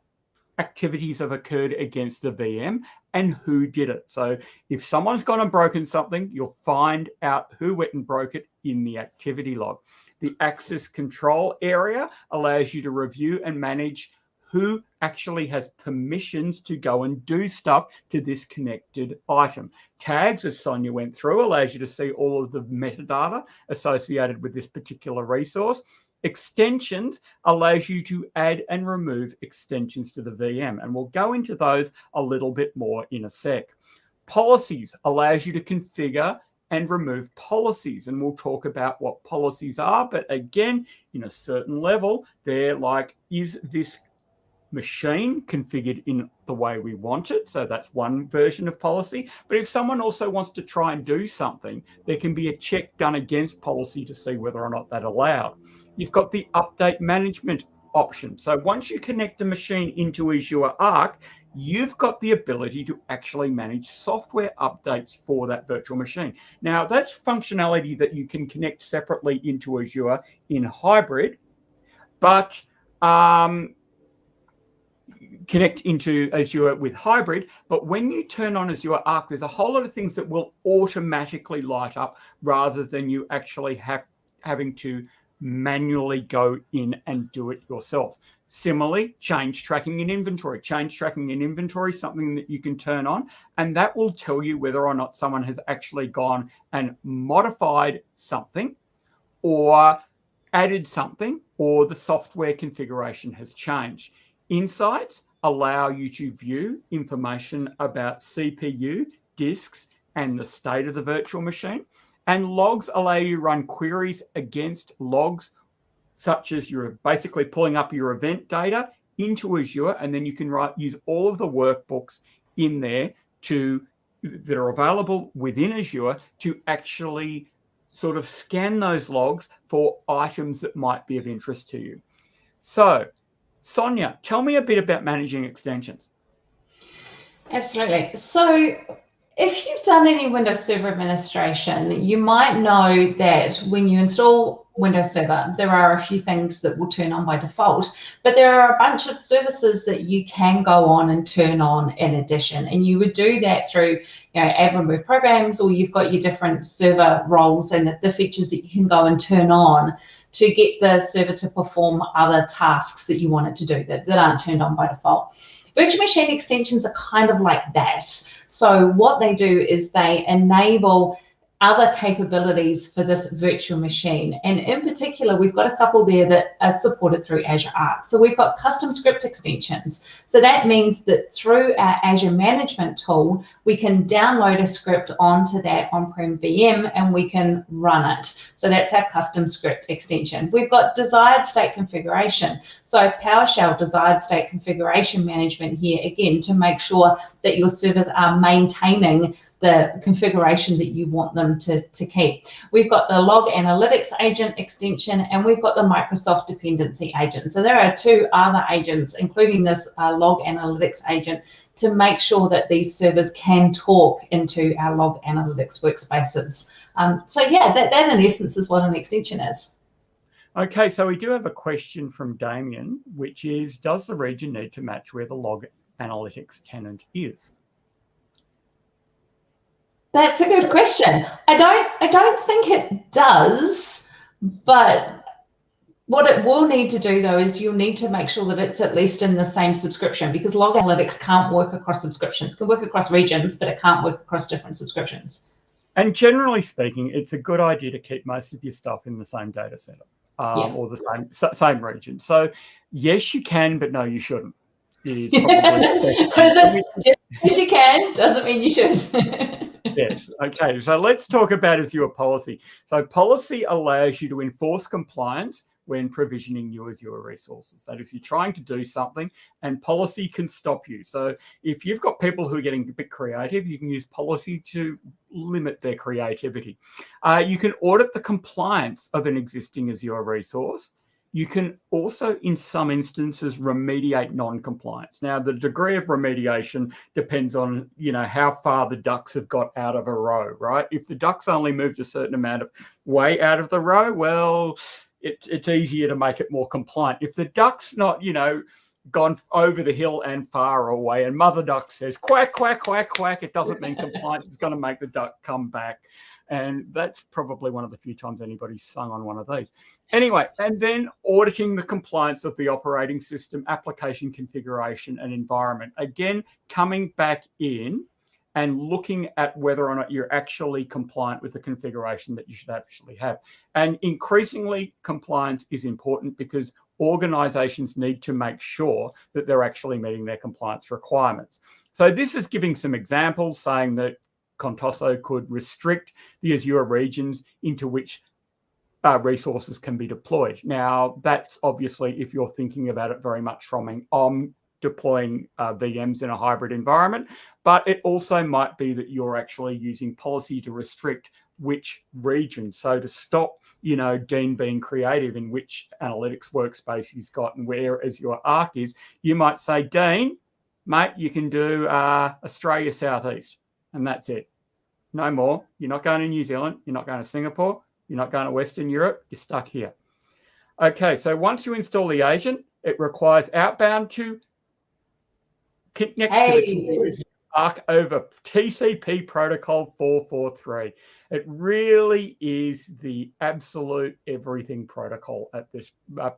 Speaker 1: activities have occurred against the VM and who did it. So if someone's gone and broken something, you'll find out who went and broke it in the activity log. The access control area allows you to review and manage who actually has permissions to go and do stuff to this connected item. Tags, as Sonia went through, allows you to see all of the metadata associated with this particular resource. Extensions allows you to add and remove extensions to the VM, and we'll go into those a little bit more in a sec. Policies allows you to configure and remove policies. And we'll talk about what policies are. But again, in a certain level, they're like, is this machine configured in the way we want it? So that's one version of policy. But if someone also wants to try and do something, there can be a check done against policy to see whether or not that allowed. You've got the update management option. So once you connect a machine into Azure Arc, you've got the ability to actually manage software updates for that virtual machine. Now, that's functionality that you can connect separately into Azure in hybrid, but um, connect into Azure with hybrid. But when you turn on Azure Arc, there's a whole lot of things that will automatically light up rather than you actually have having to manually go in and do it yourself. Similarly, change tracking in inventory. Change tracking in inventory, something that you can turn on, and that will tell you whether or not someone has actually gone and modified something or added something or the software configuration has changed. Insights allow you to view information about CPU, disks, and the state of the virtual machine. And logs allow you to run queries against logs, such as you're basically pulling up your event data into Azure, and then you can write, use all of the workbooks in there to that are available within Azure to actually sort of scan those logs for items that might be of interest to you. So, Sonia, tell me a bit about managing extensions.
Speaker 2: Absolutely. So, if you've done any Windows Server administration, you might know that when you install Windows Server, there are a few things that will turn on by default, but there are a bunch of services that you can go on and turn on in addition. And you would do that through, you know, add remove programs, or you've got your different server roles and the, the features that you can go and turn on to get the server to perform other tasks that you want it to do that, that aren't turned on by default. Virtual machine extensions are kind of like that. So what they do is they enable other capabilities for this virtual machine. And in particular, we've got a couple there that are supported through Azure Arc. So we've got custom script extensions. So that means that through our Azure management tool, we can download a script onto that on-prem VM and we can run it. So that's our custom script extension. We've got desired state configuration. So PowerShell desired state configuration management here, again, to make sure that your servers are maintaining the configuration that you want them to, to keep. We've got the log analytics agent extension and we've got the Microsoft dependency agent. So there are two other agents, including this uh, log analytics agent to make sure that these servers can talk into our log analytics workspaces. Um, so yeah, that, that in essence is what an extension is.
Speaker 1: Okay, so we do have a question from Damien, which is, does the region need to match where the log analytics tenant is?
Speaker 2: That's a good question. I don't I don't think it does, but what it will need to do though is you'll need to make sure that it's at least in the same subscription because log analytics can't work across subscriptions. It can work across regions, but it can't work across different subscriptions.
Speaker 1: And generally speaking, it's a good idea to keep most of your stuff in the same data center um, yeah. or the same same region. So yes, you can, but no, you shouldn't.
Speaker 2: Is (laughs) it, yes, you can doesn't mean you should. (laughs)
Speaker 1: yes. Okay. So let's talk about Azure policy. So policy allows you to enforce compliance when provisioning new Azure resources. That is, you're trying to do something and policy can stop you. So if you've got people who are getting a bit creative, you can use policy to limit their creativity. Uh, you can audit the compliance of an existing Azure resource. You can also, in some instances, remediate non-compliance. Now, the degree of remediation depends on, you know, how far the ducks have got out of a row, right? If the ducks only moved a certain amount of way out of the row, well, it, it's easier to make it more compliant. If the duck's not, you know, gone over the hill and far away, and mother duck says quack, quack, quack, quack, it doesn't mean (laughs) compliance is going to make the duck come back And that's probably one of the few times anybody's sung on one of these. Anyway, and then auditing the compliance of the operating system, application configuration and environment. Again, coming back in and looking at whether or not you're actually compliant with the configuration that you should actually have. And increasingly, compliance is important because organizations need to make sure that they're actually meeting their compliance requirements. So this is giving some examples saying that Contoso could restrict the Azure regions into which uh, resources can be deployed. Now, that's obviously if you're thinking about it very much from um, deploying uh, VMs in a hybrid environment, but it also might be that you're actually using policy to restrict which region. So to stop, you know, Dean being creative in which analytics workspace he's got and where Azure Arc is, you might say, Dean, mate, you can do uh, Australia Southeast and that's it. No more. You're not going to New Zealand. You're not going to Singapore. You're not going to Western Europe. You're stuck here. Okay, so once you install the agent, it requires outbound to connect hey. to the Arc over TCP protocol 443. It really is the absolute everything protocol at this, uh,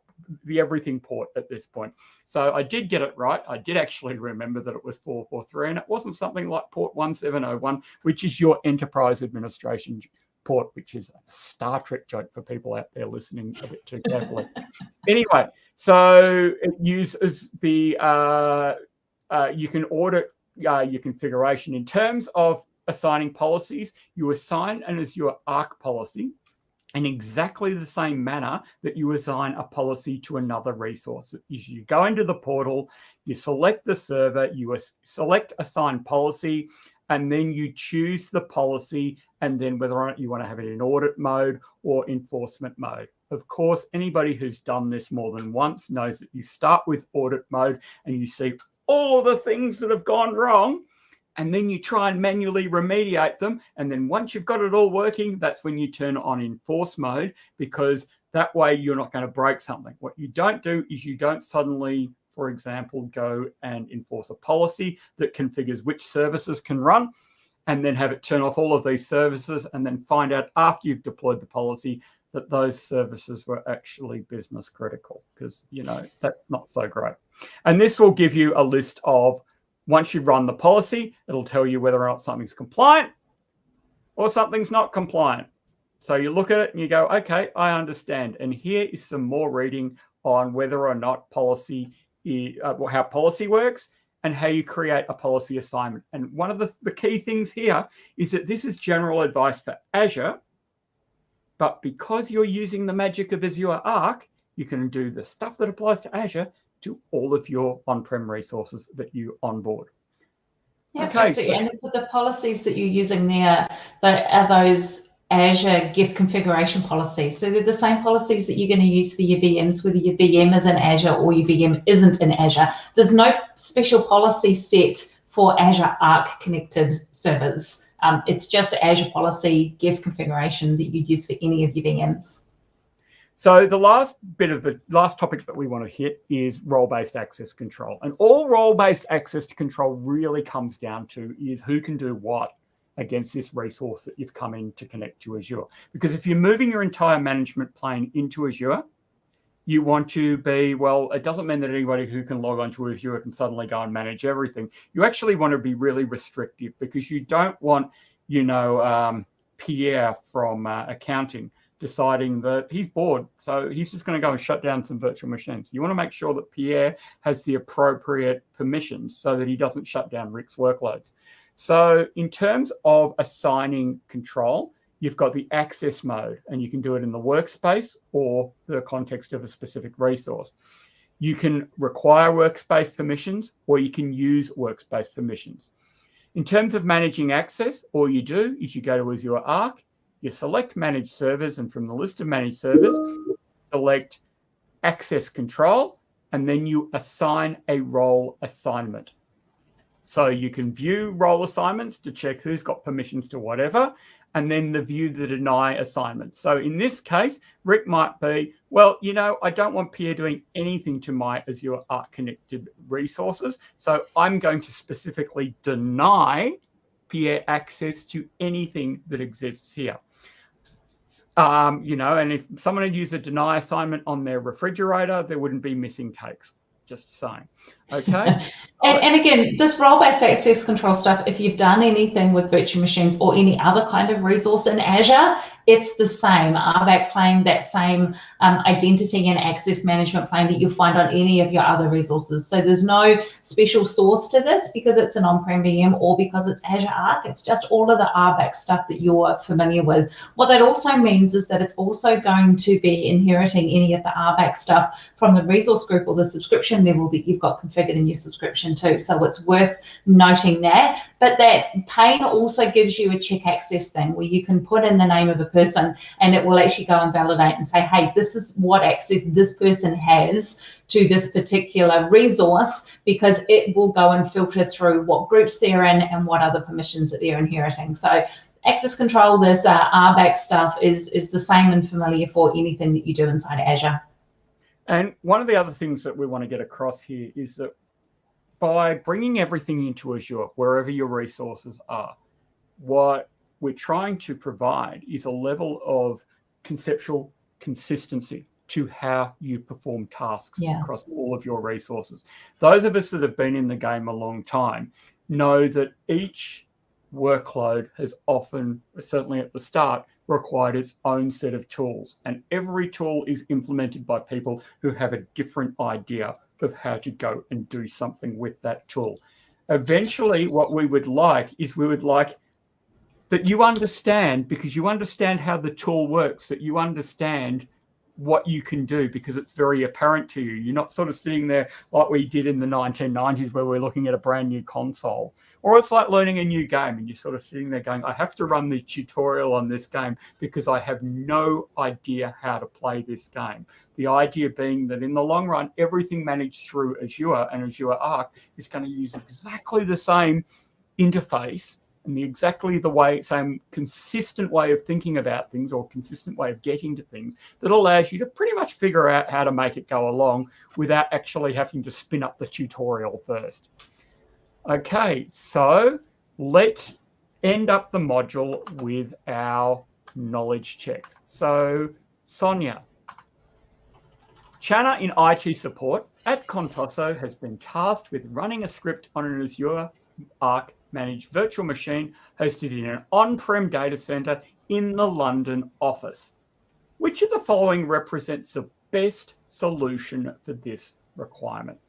Speaker 1: the everything port at this point. So I did get it right. I did actually remember that it was 443 and it wasn't something like port 1701, which is your enterprise administration port, which is a Star Trek joke for people out there listening a bit too carefully. (laughs) anyway, so it uses the, uh, uh, you can audit uh, your configuration in terms of assigning policies, you assign an Azure Arc policy in exactly the same manner that you assign a policy to another resource. You go into the portal, you select the server, you select assign policy, and then you choose the policy and then whether or not you want to have it in audit mode or enforcement mode. Of course, anybody who's done this more than once knows that you start with audit mode and you see all of the things that have gone wrong and then you try and manually remediate them. And then once you've got it all working, that's when you turn on enforce mode because that way you're not going to break something. What you don't do is you don't suddenly, for example, go and enforce a policy that configures which services can run and then have it turn off all of these services and then find out after you've deployed the policy that those services were actually business critical because, you know, that's not so great. And this will give you a list of once you run the policy, it'll tell you whether or not something's compliant or something's not compliant. So you look at it and you go, okay, I understand. And here is some more reading on whether or not policy, uh, how policy works and how you create a policy assignment. And one of the, the key things here is that this is general advice for Azure, but because you're using the magic of Azure Arc, you can do the stuff that applies to Azure to all of your on-prem resources that you onboard.
Speaker 2: Yeah, okay. So, and the policies that you're using there, are those Azure guest configuration policies. So they're the same policies that you're going to use for your VMs, whether your VM is in Azure or your VM isn't in Azure. There's no special policy set for Azure Arc connected servers. Um, it's just Azure policy guest configuration that you use for any of your VMs.
Speaker 1: So the last bit of the last topic that we want to hit is role-based access control. And all role-based access control really comes down to is who can do what against this resource that you've come in to connect to Azure. Because if you're moving your entire management plane into Azure, you want to be, well, it doesn't mean that anybody who can log onto Azure can suddenly go and manage everything. You actually want to be really restrictive because you don't want, you know, um, Pierre from uh, accounting deciding that he's bored. So he's just going to go and shut down some virtual machines. You want to make sure that Pierre has the appropriate permissions so that he doesn't shut down Rick's workloads. So in terms of assigning control, you've got the access mode and you can do it in the workspace or the context of a specific resource. You can require workspace permissions or you can use workspace permissions. In terms of managing access, all you do is you go to Azure Arc, you select manage servers and from the list of managed servers, select access control, and then you assign a role assignment. So you can view role assignments to check who's got permissions to whatever, and then the view the deny assignment. So in this case, Rick might be, well, you know, I don't want Pierre doing anything to my Azure Arc connected resources. So I'm going to specifically deny Pierre access to anything that exists here. Um, you know, and if someone had used a deny assignment on their refrigerator, there wouldn't be missing cakes just saying. Okay. (laughs)
Speaker 2: and, and, again, this role-based access control stuff, if you've done anything with virtual machines or any other kind of resource in Azure, it's the same RBAC plane, that same um, identity and access management plane that you'll find on any of your other resources. So there's no special source to this because it's an on-prem VM or because it's Azure Arc. It's just all of the RBAC stuff that you're familiar with. What that also means is that it's also going to be inheriting any of the RBAC stuff from the resource group or the subscription level that you've got configured in your subscription too. So it's worth noting that. But that pane also gives you a check access thing where you can put in the name of a person and it will actually go and validate and say, hey, this is what access this person has to this particular resource because it will go and filter through what groups they're in and what other permissions that they're inheriting. So access control, this uh, RBAC stuff is, is the same and familiar for anything that you do inside Azure.
Speaker 1: And one of the other things that we want to get across here is that by bringing everything into Azure, wherever your resources are, what we're trying to provide is a level of conceptual consistency to how you perform tasks yeah. across all of your resources. Those of us that have been in the game a long time know that each workload has often, certainly at the start, required its own set of tools. And every tool is implemented by people who have a different idea of how to go and do something with that tool. Eventually, what we would like is we would like that you understand because you understand how the tool works, that you understand what you can do because it's very apparent to you. You're not sort of sitting there like we did in the 1990s where we're looking at a brand new console. Or it's like learning a new game and you're sort of sitting there going, I have to run the tutorial on this game because I have no idea how to play this game. The idea being that in the long run, everything managed through Azure and Azure Arc is going to use exactly the same interface and the exactly the way, same consistent way of thinking about things or consistent way of getting to things that allows you to pretty much figure out how to make it go along without actually having to spin up the tutorial first. Okay, so let's end up the module with our knowledge check. So Sonia, Channa in IT support at Contoso has been tasked with running a script on an Azure Arc managed virtual machine hosted in an on-prem data center in the London office. Which of the following represents the best solution for this requirement?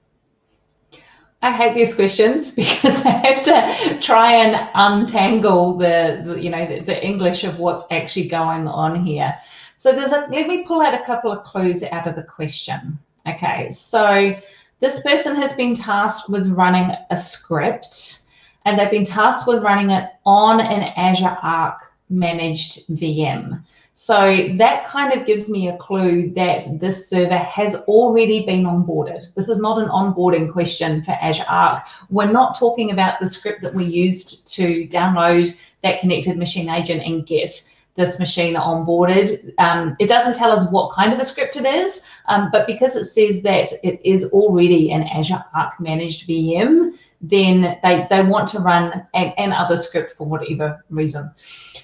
Speaker 2: I hate these questions (laughs) because I have to try and untangle the, the you know the, the, English of what's actually going on here. So there's a let me pull out a couple of clues out of the question. Okay, so this person has been tasked with running a script and they've been tasked with running it on an Azure Arc managed VM. So that kind of gives me a clue that this server has already been onboarded. This is not an onboarding question for Azure Arc. We're not talking about the script that we used to download that connected machine agent and get this machine onboarded. Um, it doesn't tell us what kind of a script it is, um, but because it says that it is already an Azure Arc managed VM, then they, they want to run an, an other script for whatever reason.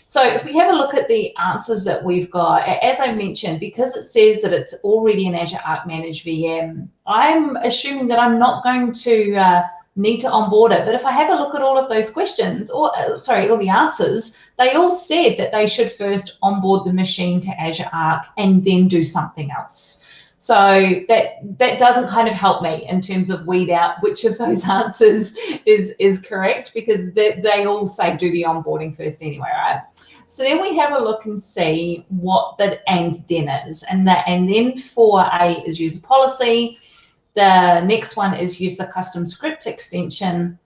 Speaker 2: So if we have a look at the answers that we've got, as I mentioned, because it says that it's already an Azure Arc Managed VM, I'm assuming that I'm not going to uh, need to onboard it. But if I have a look at all of those questions, or uh, sorry, all the answers, they all said that they should first onboard the machine to Azure Arc and then do something else. So that that doesn't kind of help me in terms of weed out which of those (laughs) answers is is correct because they, they all say do the onboarding first anyway, right? So then we have a look and see what the and then is. And that and then for A is user policy. The next one is use the custom script extension.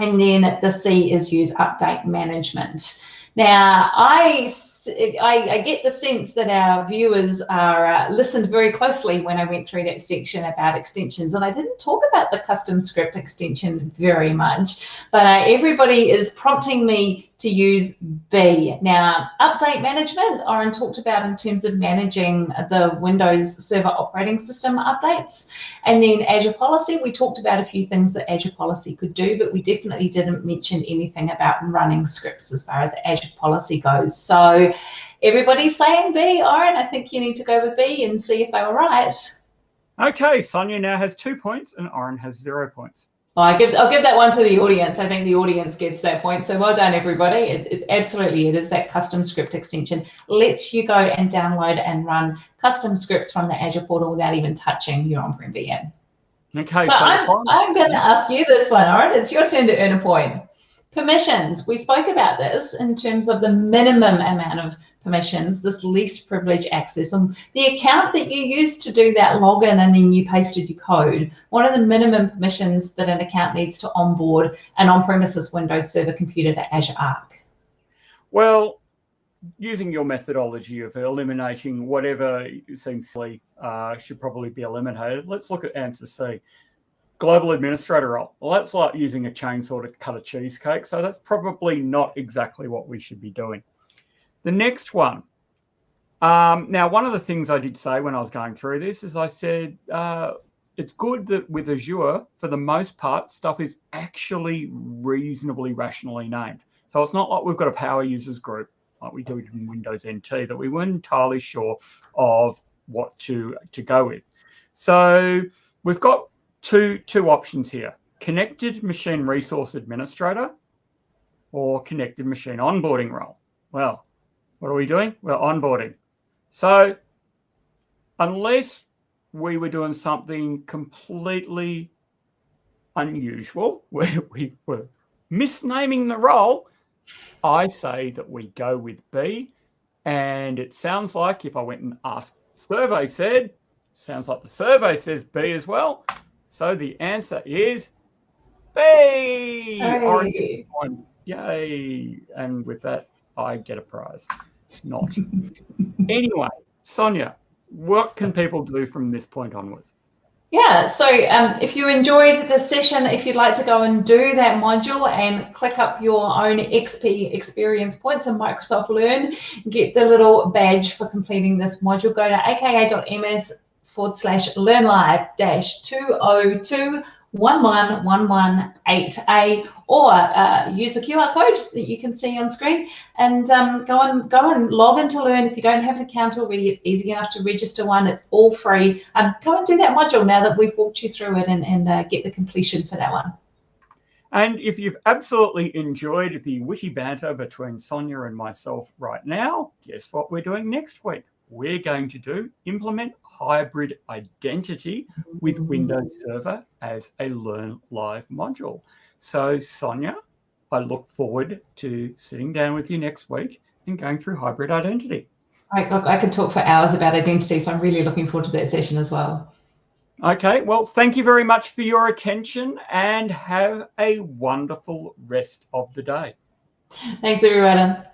Speaker 2: And then the C is use update management. Now I I, I, get the sense that our viewers are uh, listened very closely when I went through that section about extensions, and I didn't talk about the custom script extension very much, but uh, everybody is prompting me to use B. Now, update management, Orin talked about in terms of managing the Windows Server operating system updates. And then Azure Policy, we talked about a few things that Azure Policy could do, but we definitely didn't mention anything about running scripts as far as Azure Policy goes. So everybody's saying B, Orin, I think you need to go with B and see if they were right.
Speaker 1: Okay, Sonia now has two points and Orin has zero points.
Speaker 2: Well, I give, I'll give that one to the audience. I think the audience gets that point. So well done, everybody. It, it's absolutely, it is that custom script extension. Lets you go and download and run custom scripts from the Azure portal without even touching your on-prem VM.
Speaker 1: Okay.
Speaker 2: So, so I'm, I'm going to ask you this one, all right? It's your turn to earn a point. Permissions. We spoke about this in terms of the minimum amount of permissions, this least privilege access. And the account that you used to do that login and then you pasted your code, what are the minimum permissions that an account needs to onboard an on-premises Windows Server computer to Azure Arc?
Speaker 1: Well, using your methodology of eliminating whatever seems silly uh, should probably be eliminated, let's look at answer C. Global administrator role. Well, that's like using a chainsaw to cut a cheesecake. So that's probably not exactly what we should be doing. The next one. Um, now, one of the things I did say when I was going through this is I said uh, it's good that with Azure, for the most part, stuff is actually reasonably rationally named. So it's not like we've got a power users group like we do in Windows NT that we weren't entirely sure of what to, to go with. So we've got two, two options here, connected machine resource administrator or connected machine onboarding role. Well, what are we doing? We're onboarding. So unless we were doing something completely unusual, (laughs) where we were misnaming the role, I say that we go with B. And it sounds like if I went and asked survey said, sounds like the survey says B as well. So the answer is B. Hey. Yay. And with that, I get a prize not. anyway, Sonia, what can people do from this point onwards?
Speaker 2: Yeah, so um, if you enjoyed the session, if you'd like to go and do that module and click up your own XP experience points in Microsoft Learn, get the little badge for completing this module, go to aka.ms forward slash learn live dash 202 11118A or uh, use the QR code that you can see on screen and um, go and go and log in to learn. If you don't have an account already, it's easy enough to register one. It's all free. Um, go and do that module now that we've walked you through it and, and uh, get the completion for that one.
Speaker 1: And if you've absolutely enjoyed the witty banter between Sonia and myself right now, guess what we're doing next week? We're going to do implement hybrid identity with mm. Windows Server as a Learn Live module. So Sonia, I look forward to sitting down with you next week and going through hybrid identity.
Speaker 2: Look, I could talk for hours about identity, so I'm really looking forward to that session as well.
Speaker 1: Okay, well, thank you very much for your attention and have a wonderful rest of the day.
Speaker 2: Thanks, everyone.